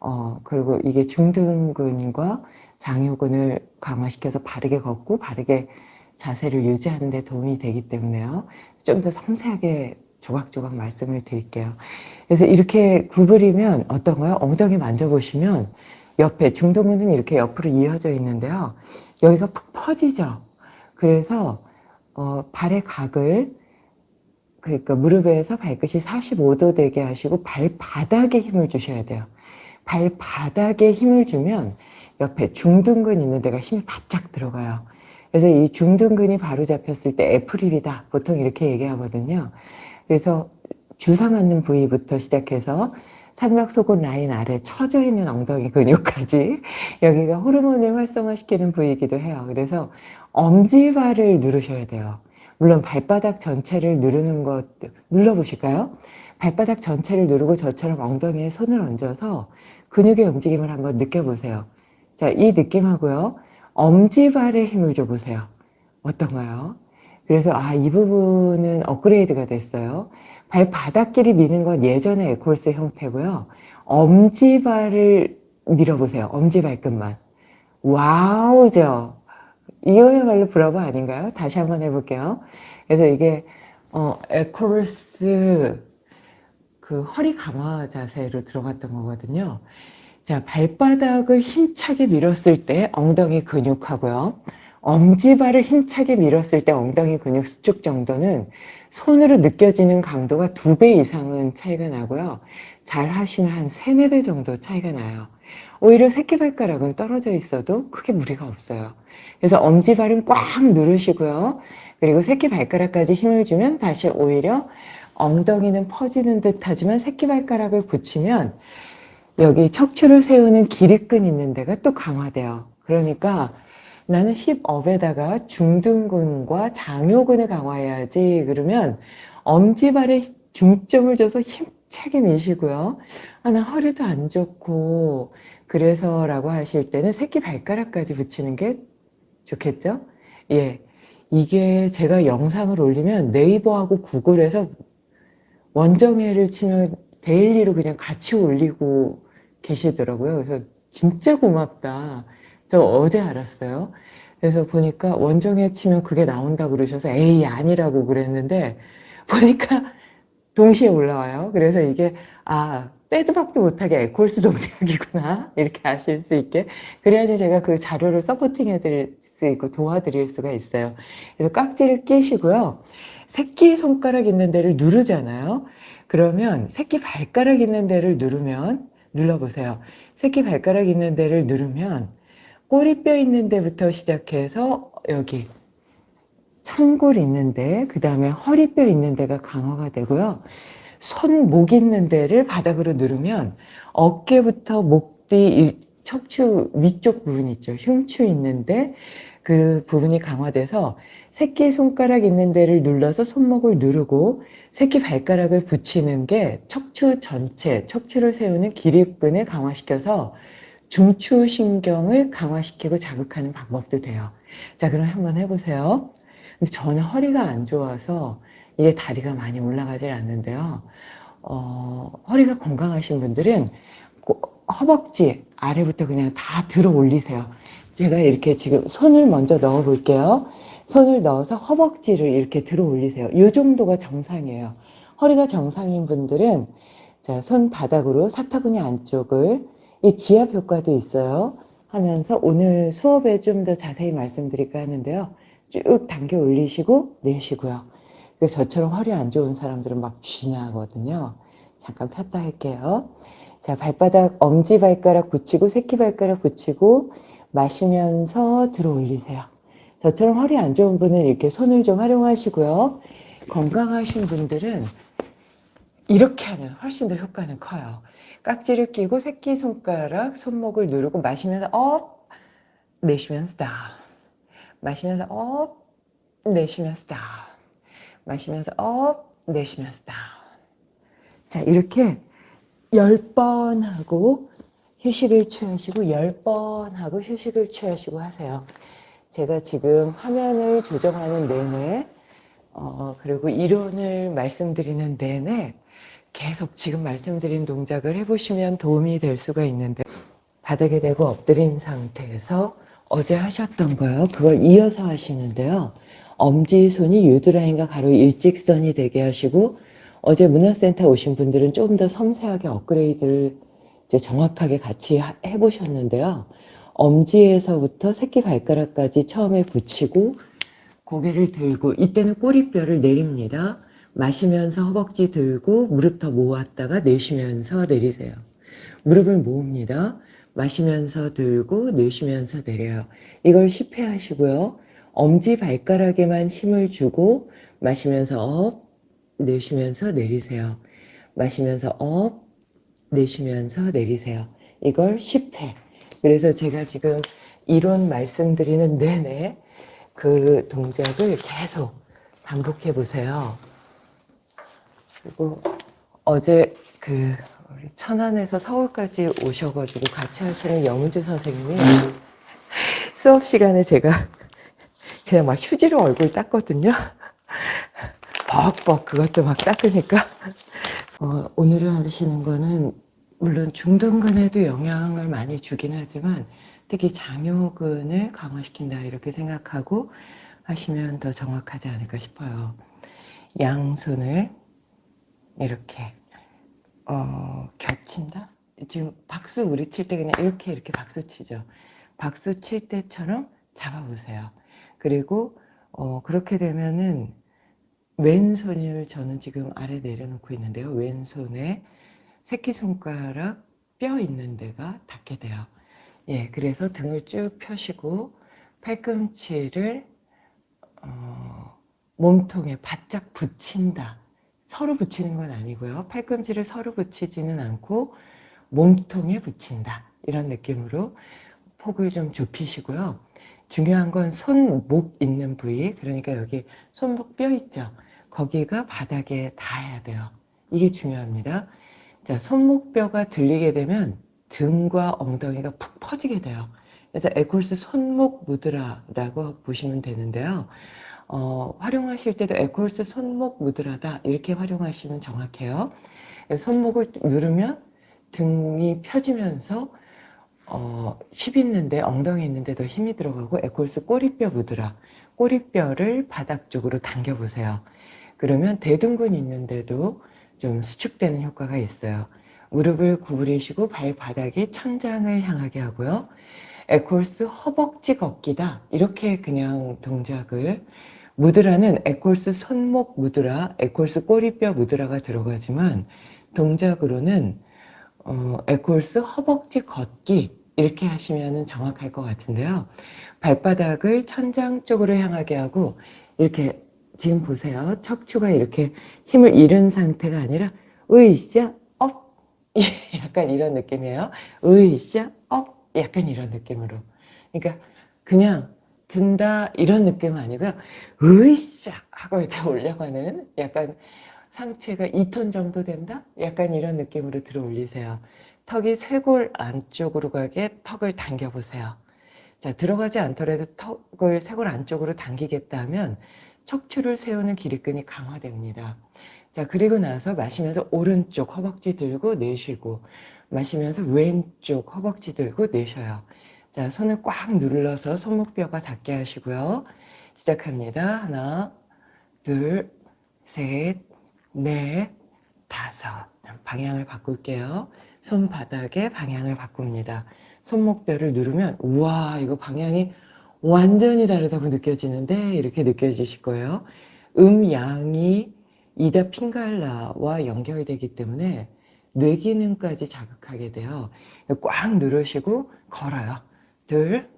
어 그리고 이게 중둔근과 장요근을 강화시켜서 바르게 걷고 바르게 자세를 유지하는 데 도움이 되기 때문에요. 좀 더 섬세하게 조각조각 말씀을 드릴게요. 그래서 이렇게 구부리면 어떤가요? 엉덩이 만져보시면 옆에 중둔근은 이렇게 옆으로 이어져 있는데요. 여기가 푹 퍼지죠. 그래서 어, 발의 각을 그러니까 무릎에서 발끝이 45도 되게 하시고 발바닥에 힘을 주셔야 돼요. 발바닥에 힘을 주면 옆에 중둔근 있는 데가 힘이 바짝 들어가요. 그래서 이 중둔근이 바로 잡혔을 때 애플입이다. 보통 이렇게 얘기하거든요. 그래서 주사 맞는 부위부터 시작해서 삼각속옷 라인 아래 처져 있는 엉덩이 근육까지 여기가 호르몬을 활성화시키는 부위이기도 해요. 그래서 엄지발을 누르셔야 돼요. 물론 발바닥 전체를 누르는 것 눌러보실까요? 발바닥 전체를 누르고 저처럼 엉덩이에 손을 얹어서 근육의 움직임을 한번 느껴보세요. 자, 이 느낌하고요. 엄지발에 힘을 줘보세요. 어떤가요? 그래서 아, 이 부분은 업그레이드가 됐어요. 발바닥끼리 미는 건 예전의 에콜스 형태고요. 엄지발을 밀어보세요. 엄지발끝만. 와우죠? 이거야말로 브라보 아닌가요? 다시 한번 해볼게요. 그래서 이게 어, 에콜스 그 허리 강화 자세로 들어갔던 거거든요. 자, 발바닥을 힘차게 밀었을 때 엉덩이 근육하고요. 엄지발을 힘차게 밀었을 때 엉덩이 근육 수축 정도는 손으로 느껴지는 강도가 두 배 이상은 차이가 나고요. 잘 하시면 한 세네 배 정도 차이가 나요. 오히려 새끼발가락은 떨어져 있어도 크게 무리가 없어요. 그래서 엄지발은 꽉 누르시고요. 그리고 새끼발가락까지 힘을 주면 다시 오히려 엉덩이는 퍼지는 듯 하지만 새끼발가락을 붙이면 여기 척추를 세우는 기립근 있는 데가 또 강화돼요. 그러니까 나는 hip up에다가 중둔근과 장요근을 강화해야지 그러면 엄지발에 중점을 줘서 힘차게 미시고요. 아, 나 허리도 안 좋고 그래서 라고 하실 때는 새끼 발가락까지 붙이는 게 좋겠죠? 예. 이게 제가 영상을 올리면 네이버하고 구글에서 원정혜를 치면 daily로 그냥 같이 올리고 계시더라고요. 그래서 진짜 고맙다. 저 어제 알았어요. 그래서 보니까 원정에 치면 그게 나온다 그러셔서 에이 아니라고 그랬는데 보니까 동시에 올라와요. 그래서 이게 아 빼도 박도 못하게 에콜스 동작이구나 이렇게 아실 수 있게 그래야지 제가 그 자료를 서포팅 해드릴 수 있고 도와드릴 수가 있어요. 그래서 깍지를 끼시고요. 새끼 손가락 있는 데를 누르잖아요. 그러면 새끼 발가락 있는 데를 누르면 눌러보세요. 새끼 발가락 있는 데를 누르면 꼬리뼈 있는 데부터 시작해서 여기 천골 있는 데 그 다음에 허리뼈 있는 데가 강화가 되고요. 손 목 있는 데를 바닥으로 누르면 어깨부터 목 뒤 척추 위쪽 부분 있죠. 흉추 있는데 그 부분이 강화돼서 새끼 손가락 있는 데를 눌러서 손목을 누르고 새끼 발가락을 붙이는 게 척추 전체, 척추를 세우는 기립근을 강화시켜서 중추 신경을 강화시키고 자극하는 방법도 돼요. 자, 그럼 한번 해보세요. 저는 허리가 안 좋아서 이게 다리가 많이 올라가질 않는데요. 어, 허리가 건강하신 분들은 허벅지 아래부터 그냥 다 들어 올리세요. 제가 이렇게 지금 손을 먼저 넣어 볼게요. 손을 넣어서 허벅지를 이렇게 들어 올리세요. 이 정도가 정상이에요. 허리가 정상인 분들은 자, 손바닥으로 사타구니 안쪽을 이 지압 효과도 있어요. 하면서 오늘 수업에 좀 더 자세히 말씀드릴까 하는데요. 쭉 당겨 올리시고 내쉬고요. 그래서 저처럼 허리 안 좋은 사람들은 막 쥐나거든요. 잠깐 폈다 할게요. 자, 발바닥 엄지발가락 붙이고 새끼발가락 붙이고 마시면서 들어 올리세요. 저처럼 허리 안 좋은 분은 이렇게 손을 좀 활용하시고요. 건강하신 분들은 이렇게 하면 훨씬 더 효과는 커요. 깍지를 끼고 새끼손가락, 손목을 누르고 마시면서 up, 내쉬면서 down. 마시면서 up, 내쉬면서 down. 마시면서 up, 내쉬면서 down. 자, 이렇게 10번 하고 휴식을 취하시고 10번 하고 휴식을 취하시고 하세요. 제가 지금 화면을 조정하는 내내 어, 그리고 이론을 말씀드리는 내내 계속 지금 말씀드린 동작을 해보시면 도움이 될 수가 있는데 바닥에 대고 엎드린 상태에서 어제 하셨던 거요. 그걸 이어서 하시는데요. 엄지손이 유드라인과 가로 일직선이 되게 하시고 어제 문화센터 오신 분들은 조금 더 섬세하게 업그레이드를 이제 정확하게 같이 해보셨는데요. 엄지에서부터 새끼 발가락까지 처음에 붙이고 고개를 들고 이때는 꼬리뼈를 내립니다. 마시면서 허벅지 들고 무릎 더 모았다가 내쉬면서 내리세요. 무릎을 모읍니다. 마시면서 들고 내쉬면서 내려요. 이걸 10회 하시고요. 엄지 발가락에만 힘을 주고 마시면서 up, 내쉬면서 내리세요. 마시면서 up, 내쉬면서 내리세요. 이걸 10회. 그래서 제가 지금 이론 말씀드리는 내내 그 동작을 계속 반복해 보세요. 그리고 어제 그 천안에서 서울까지 오셔가지고 같이 하시는 영은주 선생님이 수업 시간에 제가 그냥 막 휴지로 얼굴 닦거든요. 벅벅 그것도 막 닦으니까 어, 오늘 하시는 거는 물론 중둔근에도 영향을 많이 주긴 하지만 특히 장요근을 강화시킨다 이렇게 생각하고 하시면 더 정확하지 않을까 싶어요. 양손을 이렇게 어, 겹친다? 지금 박수 우리 칠 때 그냥 이렇게 이렇게 박수 치죠. 박수 칠 때처럼 잡아보세요. 그리고 어, 그렇게 되면은 왼손을 저는 지금 아래 내려놓고 있는데요. 왼손에 새끼손가락 뼈 있는 데가 닿게 돼요. 예, 그래서 등을 쭉 펴시고 팔꿈치를 어, 몸통에 바짝 붙인다. 서로 붙이는 건 아니고요. 팔꿈치를 서로 붙이지는 않고 몸통에 붙인다. 이런 느낌으로 폭을 좀 좁히시고요. 중요한 건 손 목 있는 부위, 그러니까 여기 손목 뼈 있죠? 거기가 바닥에 닿아야 돼요. 이게 중요합니다. 자, 손목뼈가 들리게 되면 등과 엉덩이가 푹 퍼지게 돼요. 그래서 에콜스 손목 무드라라고 보시면 되는데요. 어, 활용하실 때도 에콜스 손목 무드라다 이렇게 활용하시면 정확해요. 손목을 누르면 등이 펴지면서 어, 힙 있는데 엉덩이 있는데 더 힘이 들어가고 에콜스 꼬리뼈 무드라 꼬리뼈를 바닥 쪽으로 당겨 보세요. 그러면 대둔근 있는데도 좀 수축되는 효과가 있어요. 무릎을 구부리시고 발바닥이 천장을 향하게 하고요. 에콜스 허벅지 걷기다. 이렇게 그냥 동작을 무드라는 에콜스 손목 무드라, 에콜스 꼬리뼈 무드라가 들어가지만 동작으로는 어, 에콜스 허벅지 걷기 이렇게 하시면 정확할 것 같은데요. 발바닥을 천장 쪽으로 향하게 하고 이렇게 지금 보세요. 척추가 이렇게 힘을 잃은 상태가 아니라 으이샤 up 약간 이런 느낌이에요. 으이샤 up 약간 이런 느낌으로. 그러니까 그냥 든다 이런 느낌은 아니고요. 으이샤 하고 이렇게 올려가는 약간 상체가 2톤 정도 된다? 약간 이런 느낌으로 들어 올리세요. 턱이 쇄골 안쪽으로 가게 턱을 당겨 보세요. 자, 들어가지 않더라도 턱을 쇄골 안쪽으로 당기겠다 하면 척추를 세우는 기립근이 강화됩니다. 자, 그리고 나서 마시면서 오른쪽 허벅지 들고 내쉬고 마시면서 왼쪽 허벅지 들고 내쉬어요. 자, 손을 꽉 눌러서 손목뼈가 닿게 하시고요. 시작합니다. 하나, 둘, 셋, 넷, 다섯. 방향을 바꿀게요. 손바닥에 방향을 바꿉니다. 손목뼈를 누르면 우와 이거 방향이 완전히 다르다고 느껴지는데 이렇게 느껴지실 거예요. 음양이 이다 핑갈라와 연결되기 때문에 뇌 기능까지 자극하게 돼요. 꽉 누르시고 걸어요. 둘,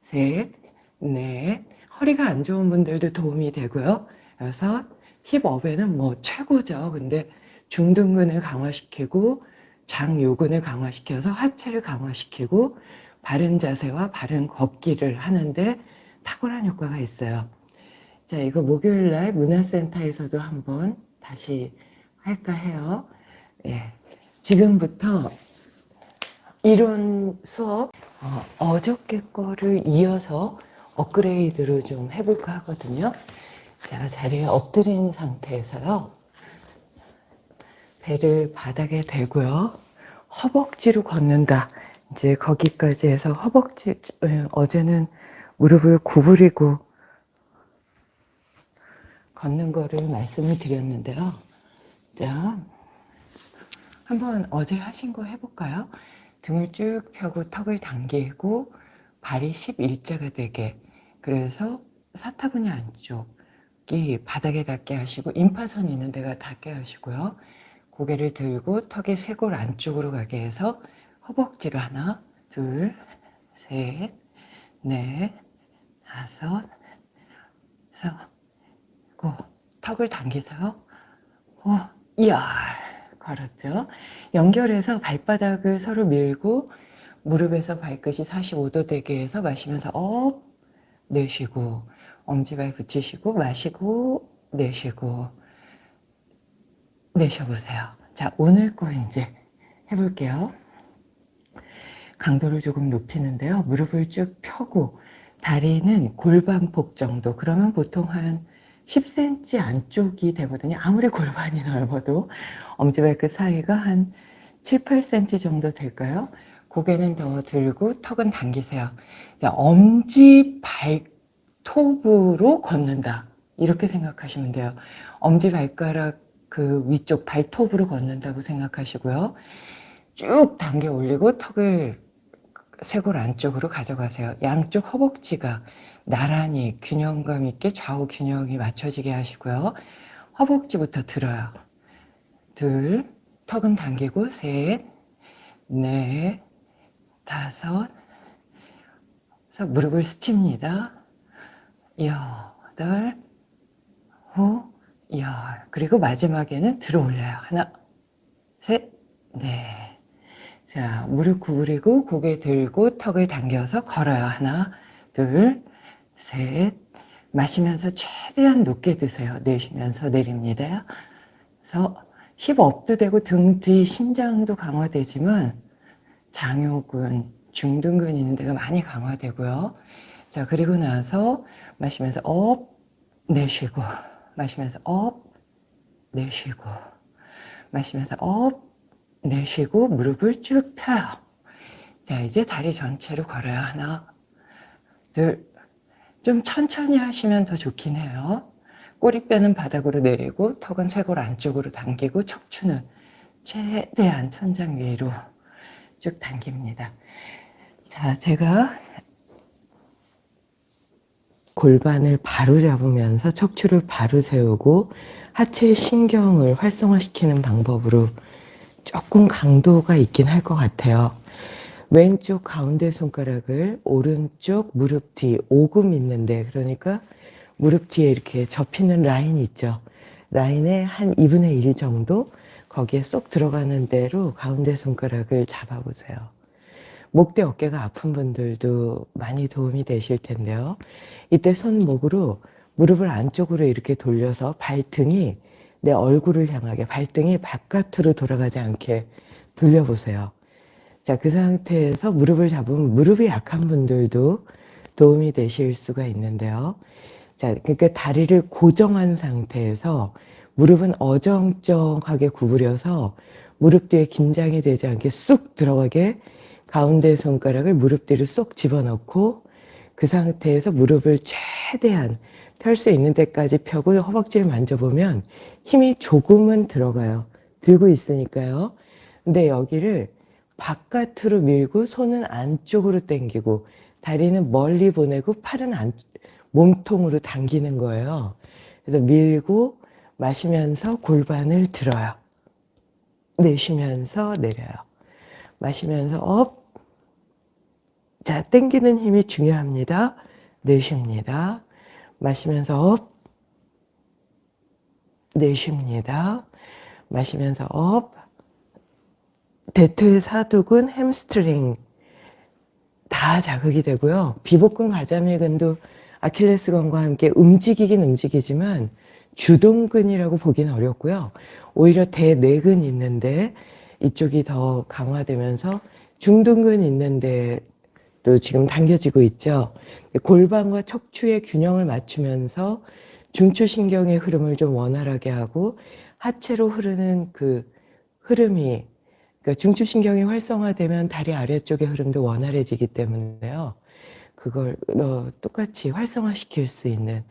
셋, 넷. 허리가 안 좋은 분들도 도움이 되고요. 여섯, 힙업에는 뭐 최고죠. 근데 중둔근을 강화시키고 장 요근을 강화시켜서 하체를 강화시키고 바른 자세와 바른 걷기를 하는데 탁월한 효과가 있어요. 자, 이거 목요일 날 문화센터에서도 한번 다시 할까 해요. 예. 지금부터 이론 수업 어, 저께 거를 이어서 업그레이드로 좀 해볼까 하거든요. 제가 자리에 엎드린 상태에서요. 배를 바닥에 대고요. 허벅지로 걷는다. 이제 거기까지 해서 허벅지, 예, 어제는 무릎을 구부리고 걷는 거를 말씀을 드렸는데요. 자, 한번 어제 하신 거 해볼까요? 등을 쭉 펴고 턱을 당기고 발이 11자가 되게 그래서 사타구니 안쪽 이 바닥에 닿게 하시고 임파선 있는 데가 닿게 하시고요. 고개를 들고 턱이 쇄골 안쪽으로 가게 해서 허벅지로 하나, 둘, 셋, 넷, 다섯, 고 턱을 당기세요. 오, 이야 걸었죠. 연결해서 발바닥을 서로 밀고 무릎에서 발끝이 45도 되게 해서 마시면서 up 내쉬고 엄지발 붙이시고 마시고 내쉬고 내쉬어보세요. 자 오늘 거 이제 해볼게요. 강도를 조금 높이는데요. 무릎을 쭉 펴고 다리는 골반폭 정도 그러면 보통 한 10cm 안쪽이 되거든요. 아무리 골반이 넓어도 엄지발끝 사이가 한 7, 8cm 정도 될까요? 고개는 더 들고 턱은 당기세요. 자, 엄지 발 톱으로 걷는다. 이렇게 생각하시면 돼요. 엄지 발가락 그 위쪽 발톱으로 걷는다고 생각하시고요. 쭉 당겨 올리고 턱을 쇄골 안쪽으로 가져가세요. 양쪽 허벅지가 나란히 균형감 있게 좌우 균형이 맞춰지게 하시고요. 허벅지부터 들어요. 둘, 턱은 당기고 셋, 넷, 다섯, 무릎을 스칩니다. 여덟, 후, 열. 그리고 마지막에는 들어 올려요. 하나, 셋, 넷. 자, 무릎 구부리고 고개 들고 턱을 당겨서 걸어요. 하나, 둘, 셋. 마시면서 최대한 높게 드세요. 내쉬면서 내립니다. 그래서 힙 업도 되고 등 뒤 신장도 강화되지만 장요근, 중둔근 있는 데가 많이 강화되고요. 자, 그리고 나서 마시면서 up, 내쉬고, 마시면서 up, 내쉬고, 마시면서 up, 내쉬고, 무릎을 쭉 펴요. 자, 이제 다리 전체로 걸어요. 하나, 둘, 좀 천천히 하시면 더 좋긴 해요. 꼬리뼈는 바닥으로 내리고, 턱은 쇄골 안쪽으로 당기고, 척추는 최대한 천장 위로 쭉 당깁니다. 자, 제가 골반을 바로 잡으면서 척추를 바로 세우고 하체 신경을 활성화시키는 방법으로 조금 강도가 있긴 할 것 같아요. 왼쪽 가운데 손가락을 오른쪽 무릎 뒤 오금 있는데 그러니까 무릎 뒤에 이렇게 접히는 라인 있죠. 라인의 한 2분의 1 정도 거기에 쏙 들어가는 대로 가운데 손가락을 잡아보세요. 목대 어깨가 아픈 분들도 많이 도움이 되실 텐데요. 이때 손목으로 무릎을 안쪽으로 이렇게 돌려서 발등이 내 얼굴을 향하게 발등이 바깥으로 돌아가지 않게 돌려보세요. 자, 그 상태에서 무릎을 잡으면 무릎이 약한 분들도 도움이 되실 수가 있는데요. 자, 그러니까 다리를 고정한 상태에서 무릎은 어정쩡하게 구부려서 무릎 뒤에 긴장이 되지 않게 쑥 들어가게 가운데 손가락을 무릎 뒤로 쏙 집어넣고 그 상태에서 무릎을 최대한 펼 수 있는 데까지 펴고 허벅지를 만져보면 힘이 조금은 들어가요. 들고 있으니까요. 근데 여기를 바깥으로 밀고 손은 안쪽으로 당기고 다리는 멀리 보내고 팔은 안, 몸통으로 당기는 거예요. 그래서 밀고 마시면서 골반을 들어요. 내쉬면서 내려요. 마시면서 up. 자, 당기는 힘이 중요합니다. 내쉽니다. 마시면서 up. 내쉽니다. 마시면서 up. 대퇴 사두근, 햄스트링 다 자극이 되고요. 비복근 가자미근도 아킬레스건과 함께 움직이긴 움직이지만 주동근이라고 보기는 어렵고요. 오히려 대내근 있는데 이쪽이 더 강화되면서 중둔근 있는데 또 지금 당겨지고 있죠. 골반과 척추의 균형을 맞추면서 중추신경의 흐름을 좀 원활하게 하고 하체로 흐르는 그 흐름이 그러니까 중추신경이 활성화되면 다리 아래쪽의 흐름도 원활해지기 때문에요. 그걸 어, 똑같이 활성화시킬 수 있는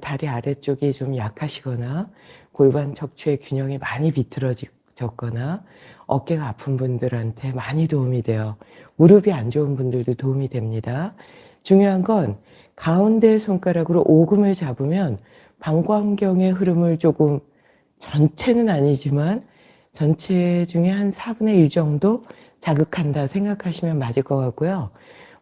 다리 아래쪽이 좀 약하시거나 골반 척추의 균형이 많이 비틀어졌거나 어깨가 아픈 분들한테 많이 도움이 돼요. 무릎이 안 좋은 분들도 도움이 됩니다. 중요한 건 가운데 손가락으로 오금을 잡으면 방광경의 흐름을 조금 전체는 아니지만 전체 중에 한 4분의 1 정도 자극한다 생각하시면 맞을 것 같고요.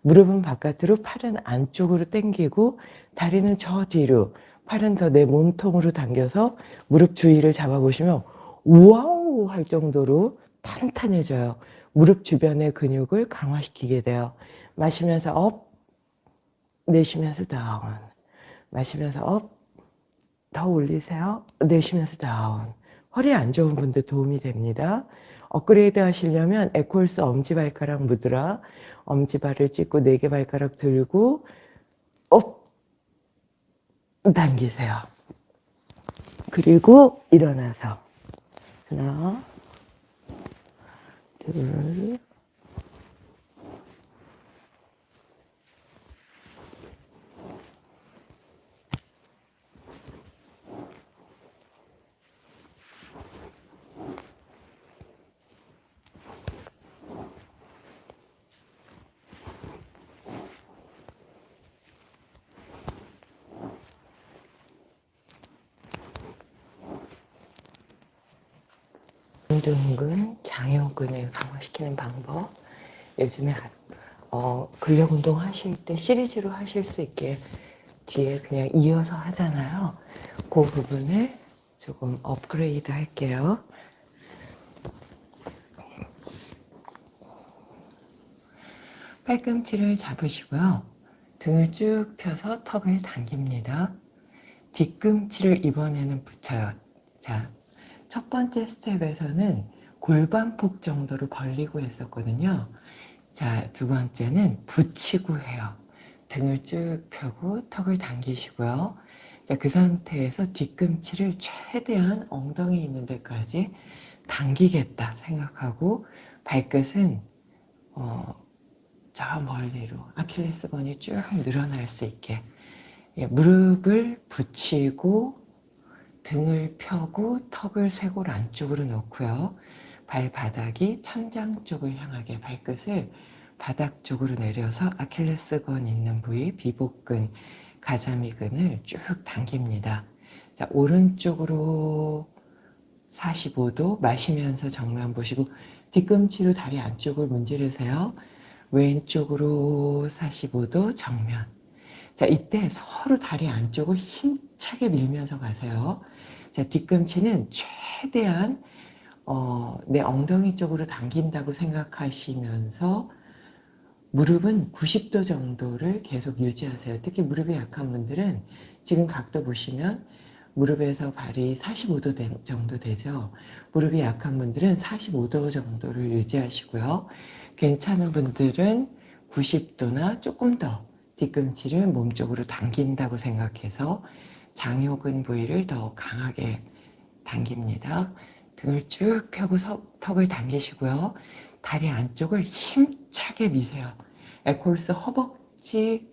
무릎은 바깥으로 팔은 안쪽으로 당기고 다리는 저 뒤로 팔은 더 내 몸통으로 당겨서 무릎 주위를 잡아보시면 wow 할 정도로 탄탄해져요. 무릎 주변의 근육을 강화시키게 돼요. 마시면서 up, 내쉬면서 down, 마시면서 up, 더 올리세요. 내쉬면서 down. 허리 안 좋은 분들 도움이 됩니다. 업그레이드 하시려면 에콜스 엄지발가락 무드라 엄지발을 찍고 네 개 발가락 들고 up 당기세요. 그리고 일어나서 하나 둘 중둔근, 장요근을 강화시키는 방법. 요즘에 어, 근력 운동 하실 때 시리즈로 하실 수 있게 뒤에 그냥 이어서 하잖아요. 그 부분을 조금 업그레이드 할게요. 팔꿈치를 잡으시고요. 등을 쭉 펴서 턱을 당깁니다. 뒤꿈치를 이번에는 붙여요. 자, 첫 번째 스텝에서는 골반폭 정도로 벌리고 했었거든요. 자, 두 번째는 붙이고 해요. 등을 쭉 펴고 턱을 당기시고요. 자, 그 상태에서 뒤꿈치를 최대한 엉덩이 있는 데까지 당기겠다 생각하고 발끝은 어, 저 멀리로 아킬레스건이 쭉 늘어날 수 있게 예, 무릎을 붙이고 등을 펴고 턱을 쇄골 안쪽으로 놓고요. 발바닥이 천장 쪽을 향하게 발끝을 바닥 쪽으로 내려서 아킬레스건 있는 부위, 비복근, 가자미근을 쭉 당깁니다. 자, 오른쪽으로 45도 마시면서 정면 보시고 뒤꿈치로 다리 안쪽을 문지르세요. 왼쪽으로 45도 정면. 자, 이때 서로 다리 안쪽을 힘차게 밀면서 가세요. 자, 뒤꿈치는 최대한 어, 내 엉덩이 쪽으로 당긴다고 생각하시면서 무릎은 90도 정도를 계속 유지하세요. 특히 무릎이 약한 분들은 지금 각도 보시면 무릎에서 발이 45도 되, 정도 되죠. 무릎이 약한 분들은 45도 정도를 유지하시고요. 괜찮은 분들은 90도나 조금 더 뒤꿈치를 몸쪽으로 당긴다고 생각해서 장요근 부위를 더 강하게 당깁니다. 등을 쭉 펴고 턱을 당기시고요. 다리 안쪽을 힘차게 미세요. 에콜스 허벅지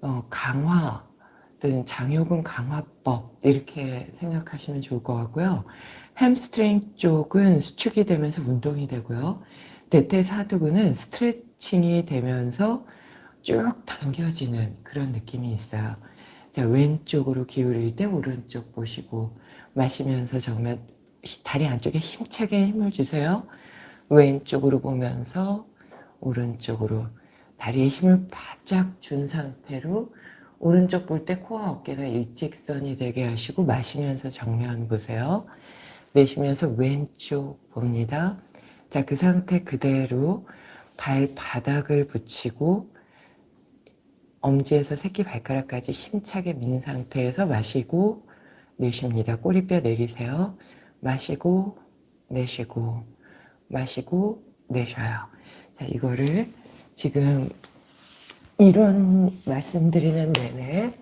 어, 강화 또는 장요근 강화법 이렇게 생각하시면 좋을 것 같고요. 햄스트링 쪽은 수축이 되면서 운동이 되고요. 대퇴사두근은 스트레칭이 되면서 쭉 당겨지는 그런 느낌이 있어요. 자, 왼쪽으로 기울일 때 오른쪽 보시고 마시면서 정면 다리 안쪽에 힘차게 힘을 주세요. 왼쪽으로 보면서 오른쪽으로 다리에 힘을 바짝 준 상태로 오른쪽 볼 때 코와 어깨가 일직선이 되게 하시고 마시면서 정면 보세요. 내쉬면서 왼쪽 봅니다. 자, 그 상태 그대로 발바닥을 붙이고 엄지에서 새끼 발가락까지 힘차게 민 상태에서 마시고 내쉽니다. 꼬리뼈 내리세요. 마시고 내쉬고 마시고 내쉬어요. 자, 이거를 지금 이런 말씀드리는 내내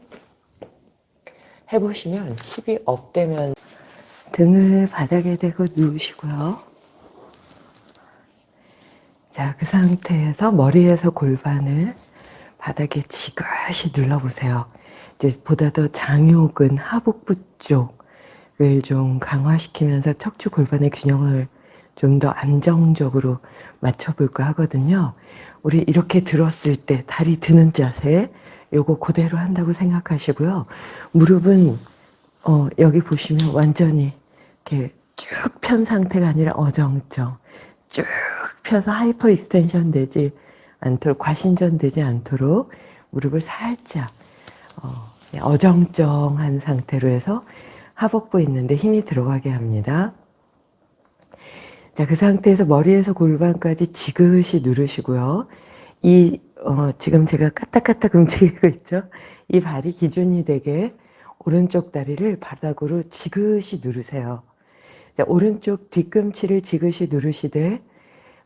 해보시면 힙이 업되면 등을 바닥에 대고 누우시고요. 자, 그 상태에서 머리에서 골반을 바닥에 지그시 눌러보세요. 이제 보다 더 장요근 하복부 쪽을 좀 강화시키면서 척추 골반의 균형을 좀 더 안정적으로 맞춰볼까 하거든요. 우리 이렇게 들었을 때 다리 드는 자세 요거 그대로 한다고 생각하시고요. 무릎은 어, 여기 보시면 완전히 이렇게 쭉 편 상태가 아니라 어정쩡 쭉 펴서 hyperextension 되지 않도록 과신전 되지 않도록 무릎을 살짝 어, 어정쩡한 상태로 해서 하복부 있는데 힘이 들어가게 합니다. 자, 그 상태에서 머리에서 골반까지 지그시 누르시고요. 이, 어, 지금 제가 까딱까딱 움직이고 있죠? 이 발이 기준이 되게 오른쪽 다리를 바닥으로 지그시 누르세요. 자, 오른쪽 뒤꿈치를 지그시 누르시되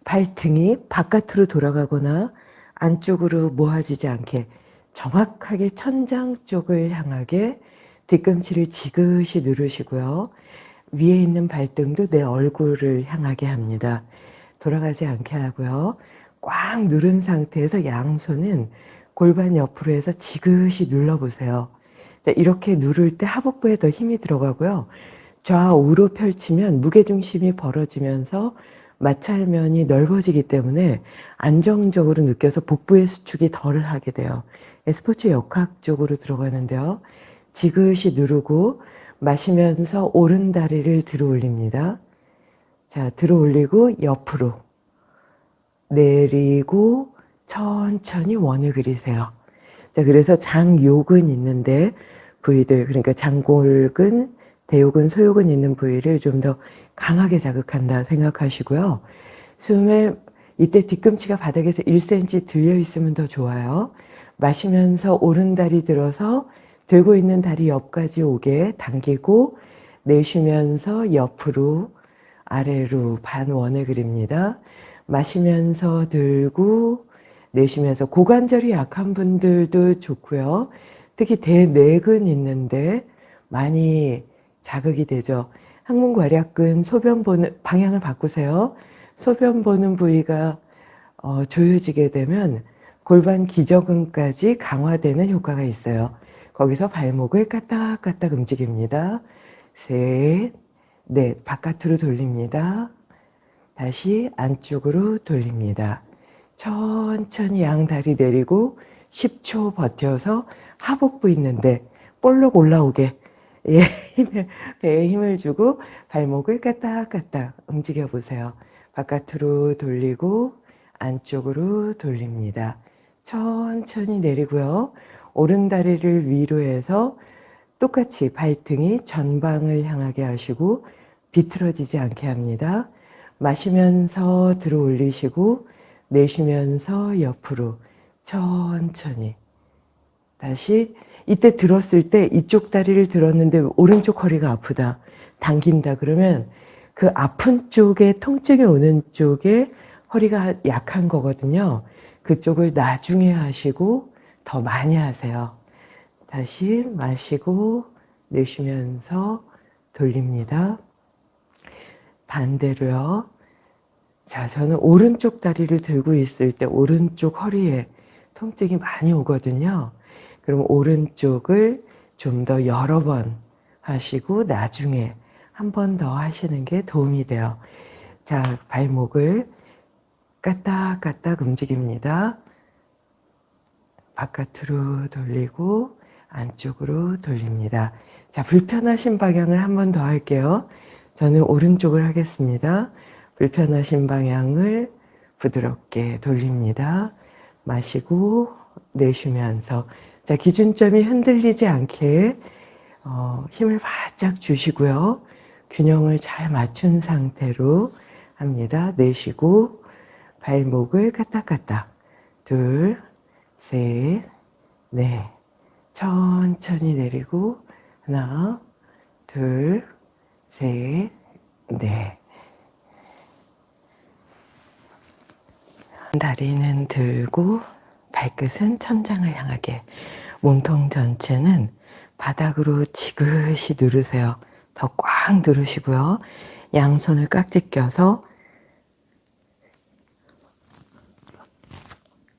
발등이 바깥으로 돌아가거나 안쪽으로 모아지지 않게 정확하게 천장 쪽을 향하게 뒤꿈치를 지그시 누르시고요. 위에 있는 발등도 내 얼굴을 향하게 합니다. 돌아가지 않게 하고요. 꽉 누른 상태에서 양손은 골반 옆으로 해서 지그시 눌러보세요. 자, 이렇게 누를 때 하복부에 더 힘이 들어가고요. 좌우로 펼치면 무게중심이 벌어지면서 마찰면이 넓어지기 때문에 안정적으로 느껴서 복부의 수축이 덜 하게 돼요. 스포츠 역학 쪽으로 들어가는데요. 지그시 누르고 마시면서 오른 다리를 들어 올립니다. 자, 들어 올리고 옆으로 내리고 천천히 원을 그리세요. 자, 그래서 장요근 있는데 부위들, 그러니까 장골근, 대요근, 소요근 있는 부위를 좀 더 강하게 자극한다 생각하시고요. 숨에 이때 뒤꿈치가 바닥에서 1cm 들려 있으면 더 좋아요. 마시면서 오른 다리 들어서 들고 있는 다리 옆까지 오게 당기고 내쉬면서 옆으로 아래로 반원을 그립니다. 마시면서 들고 내쉬면서 고관절이 약한 분들도 좋고요. 특히 대뇌근 있는데 많이 자극이 되죠. 항문괄약근 소변 보는 방향을 바꾸세요. 소변 보는 부위가 어, 조여지게 되면 골반 기저근까지 강화되는 효과가 있어요. 거기서 발목을 까딱까딱 움직입니다. 셋, 넷, 바깥으로 돌립니다. 다시 안쪽으로 돌립니다. 천천히 양다리 내리고 10초 버텨서 하복부 있는데 볼록 올라오게 예, 힘을, 배에 힘을 주고 발목을 까딱까딱 움직여 보세요. 바깥으로 돌리고 안쪽으로 돌립니다. 천천히 내리고요. 오른 다리를 위로 해서 똑같이 발등이 전방을 향하게 하시고 비틀어지지 않게 합니다. 마시면서 들어 올리시고 내쉬면서 옆으로 천천히 다시 이때 들었을 때 이쪽 다리를 들었는데 오른쪽 허리가 아프다 당긴다 그러면 그 아픈 쪽에 통증이 오는 쪽에 허리가 약한 거거든요 그쪽을 나중에 하시고 더 많이 하세요 다시 마시고 내쉬면서 돌립니다 반대로요 자, 저는 오른쪽 다리를 들고 있을 때 오른쪽 허리에 통증이 많이 오거든요. 그럼 오른쪽을 좀 더 여러 번 하시고 나중에 한 번 더 하시는 게 도움이 돼요. 자, 발목을 까딱까딱 움직입니다. 바깥으로 돌리고 안쪽으로 돌립니다. 자, 불편하신 방향을 한 번 더 할게요. 저는 오른쪽을 하겠습니다. 불편하신 방향을 부드럽게 돌립니다. 마시고 내쉬면서 자 기준점이 흔들리지 않게 어, 힘을 바짝 주시고요. 균형을 잘 맞춘 상태로 합니다. 내쉬고 발목을 까딱까딱 둘, 셋, 네. 천천히 내리고 하나, 둘, 셋, 넷. 다리는 들고 발끝은 천장을 향하게 몸통 전체는 바닥으로 지그시 누르세요. 더 꽉 누르시고요. 양손을 깍지 껴서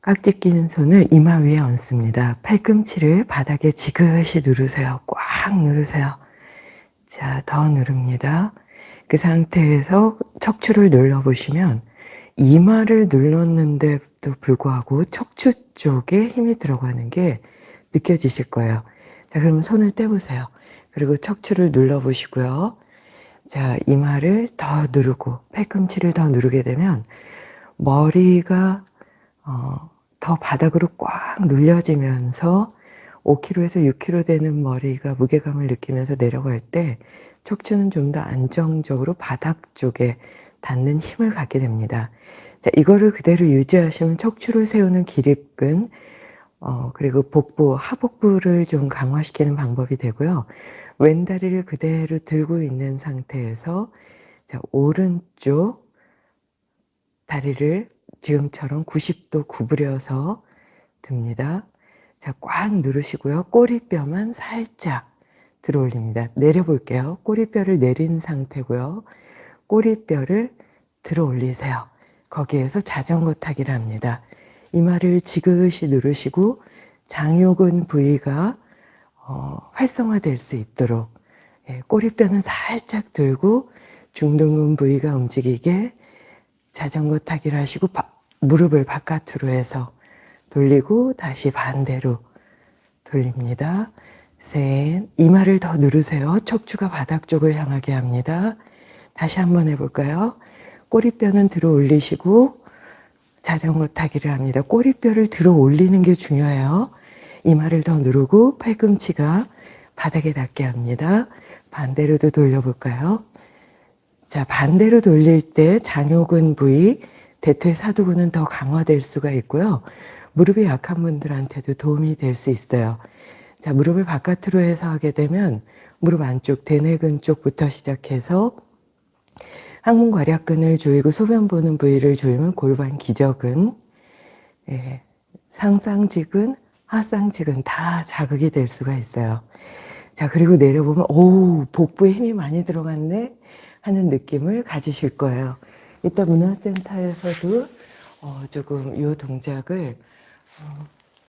깍지 끼는 손을 이마 위에 얹습니다. 팔꿈치를 바닥에 지그시 누르세요. 꽉 누르세요. 자, 더 누릅니다. 그 상태에서 척추를 눌러보시면 이마를 눌렀는데도 불구하고 척추 쪽에 힘이 들어가는 게 느껴지실 거예요. 자, 그러면 손을 떼보세요. 그리고 척추를 눌러보시고요. 자, 이마를 더 누르고 팔꿈치를 더 누르게 되면 머리가 어, 더 바닥으로 꽉 눌려지면서 5kg에서 6kg 되는 머리가 무게감을 느끼면서 내려갈 때 척추는 좀 더 안정적으로 바닥 쪽에 닿는 힘을 갖게 됩니다. 자, 이거를 그대로 유지하시면 척추를 세우는 기립근, 어, 그리고 복부, 하복부를 좀 강화시키는 방법이 되고요. 왼다리를 그대로 들고 있는 상태에서 자, 오른쪽 다리를 지금처럼 90도 구부려서 듭니다. 자, 꽉 누르시고요. 꼬리뼈만 살짝 들어 올립니다. 내려볼게요. 꼬리뼈를 내린 상태고요. 꼬리뼈를 들어 올리세요. 거기에서 자전거 타기를 합니다. 이마를 지그시 누르시고 장요근 부위가 어, 활성화될 수 있도록 예, 꼬리뼈는 살짝 들고 중둔근 부위가 움직이게 자전거 타기를 하시고 바, 무릎을 바깥으로 해서 돌리고 다시 반대로 돌립니다. 셋, 이마를 더 누르세요. 척추가 바닥 쪽을 향하게 합니다. 다시 한번 해볼까요? 꼬리뼈는 들어 올리시고 자전거 타기를 합니다. 꼬리뼈를 들어 올리는 게 중요해요. 이마를 더 누르고 팔꿈치가 바닥에 닿게 합니다. 반대로도 돌려볼까요? 자, 반대로 돌릴 때 장요근 부위, 대퇴 사두근은 더 강화될 수가 있고요. 무릎이 약한 분들한테도 도움이 될 수 있어요. 자, 무릎을 바깥으로 해서 하게 되면 무릎 안쪽 대뇌근 쪽부터 시작해서 항문 괄약근을 조이고 소변 보는 부위를 조이면 골반 기저근, 예, 상상직근, 하상직근 다 자극이 될 수가 있어요. 자, 그리고 내려보면 오, 복부에 힘이 많이 들어갔네 하는 느낌을 가지실 거예요. 이따 문화센터에서도 어, 조금 이 동작을 어,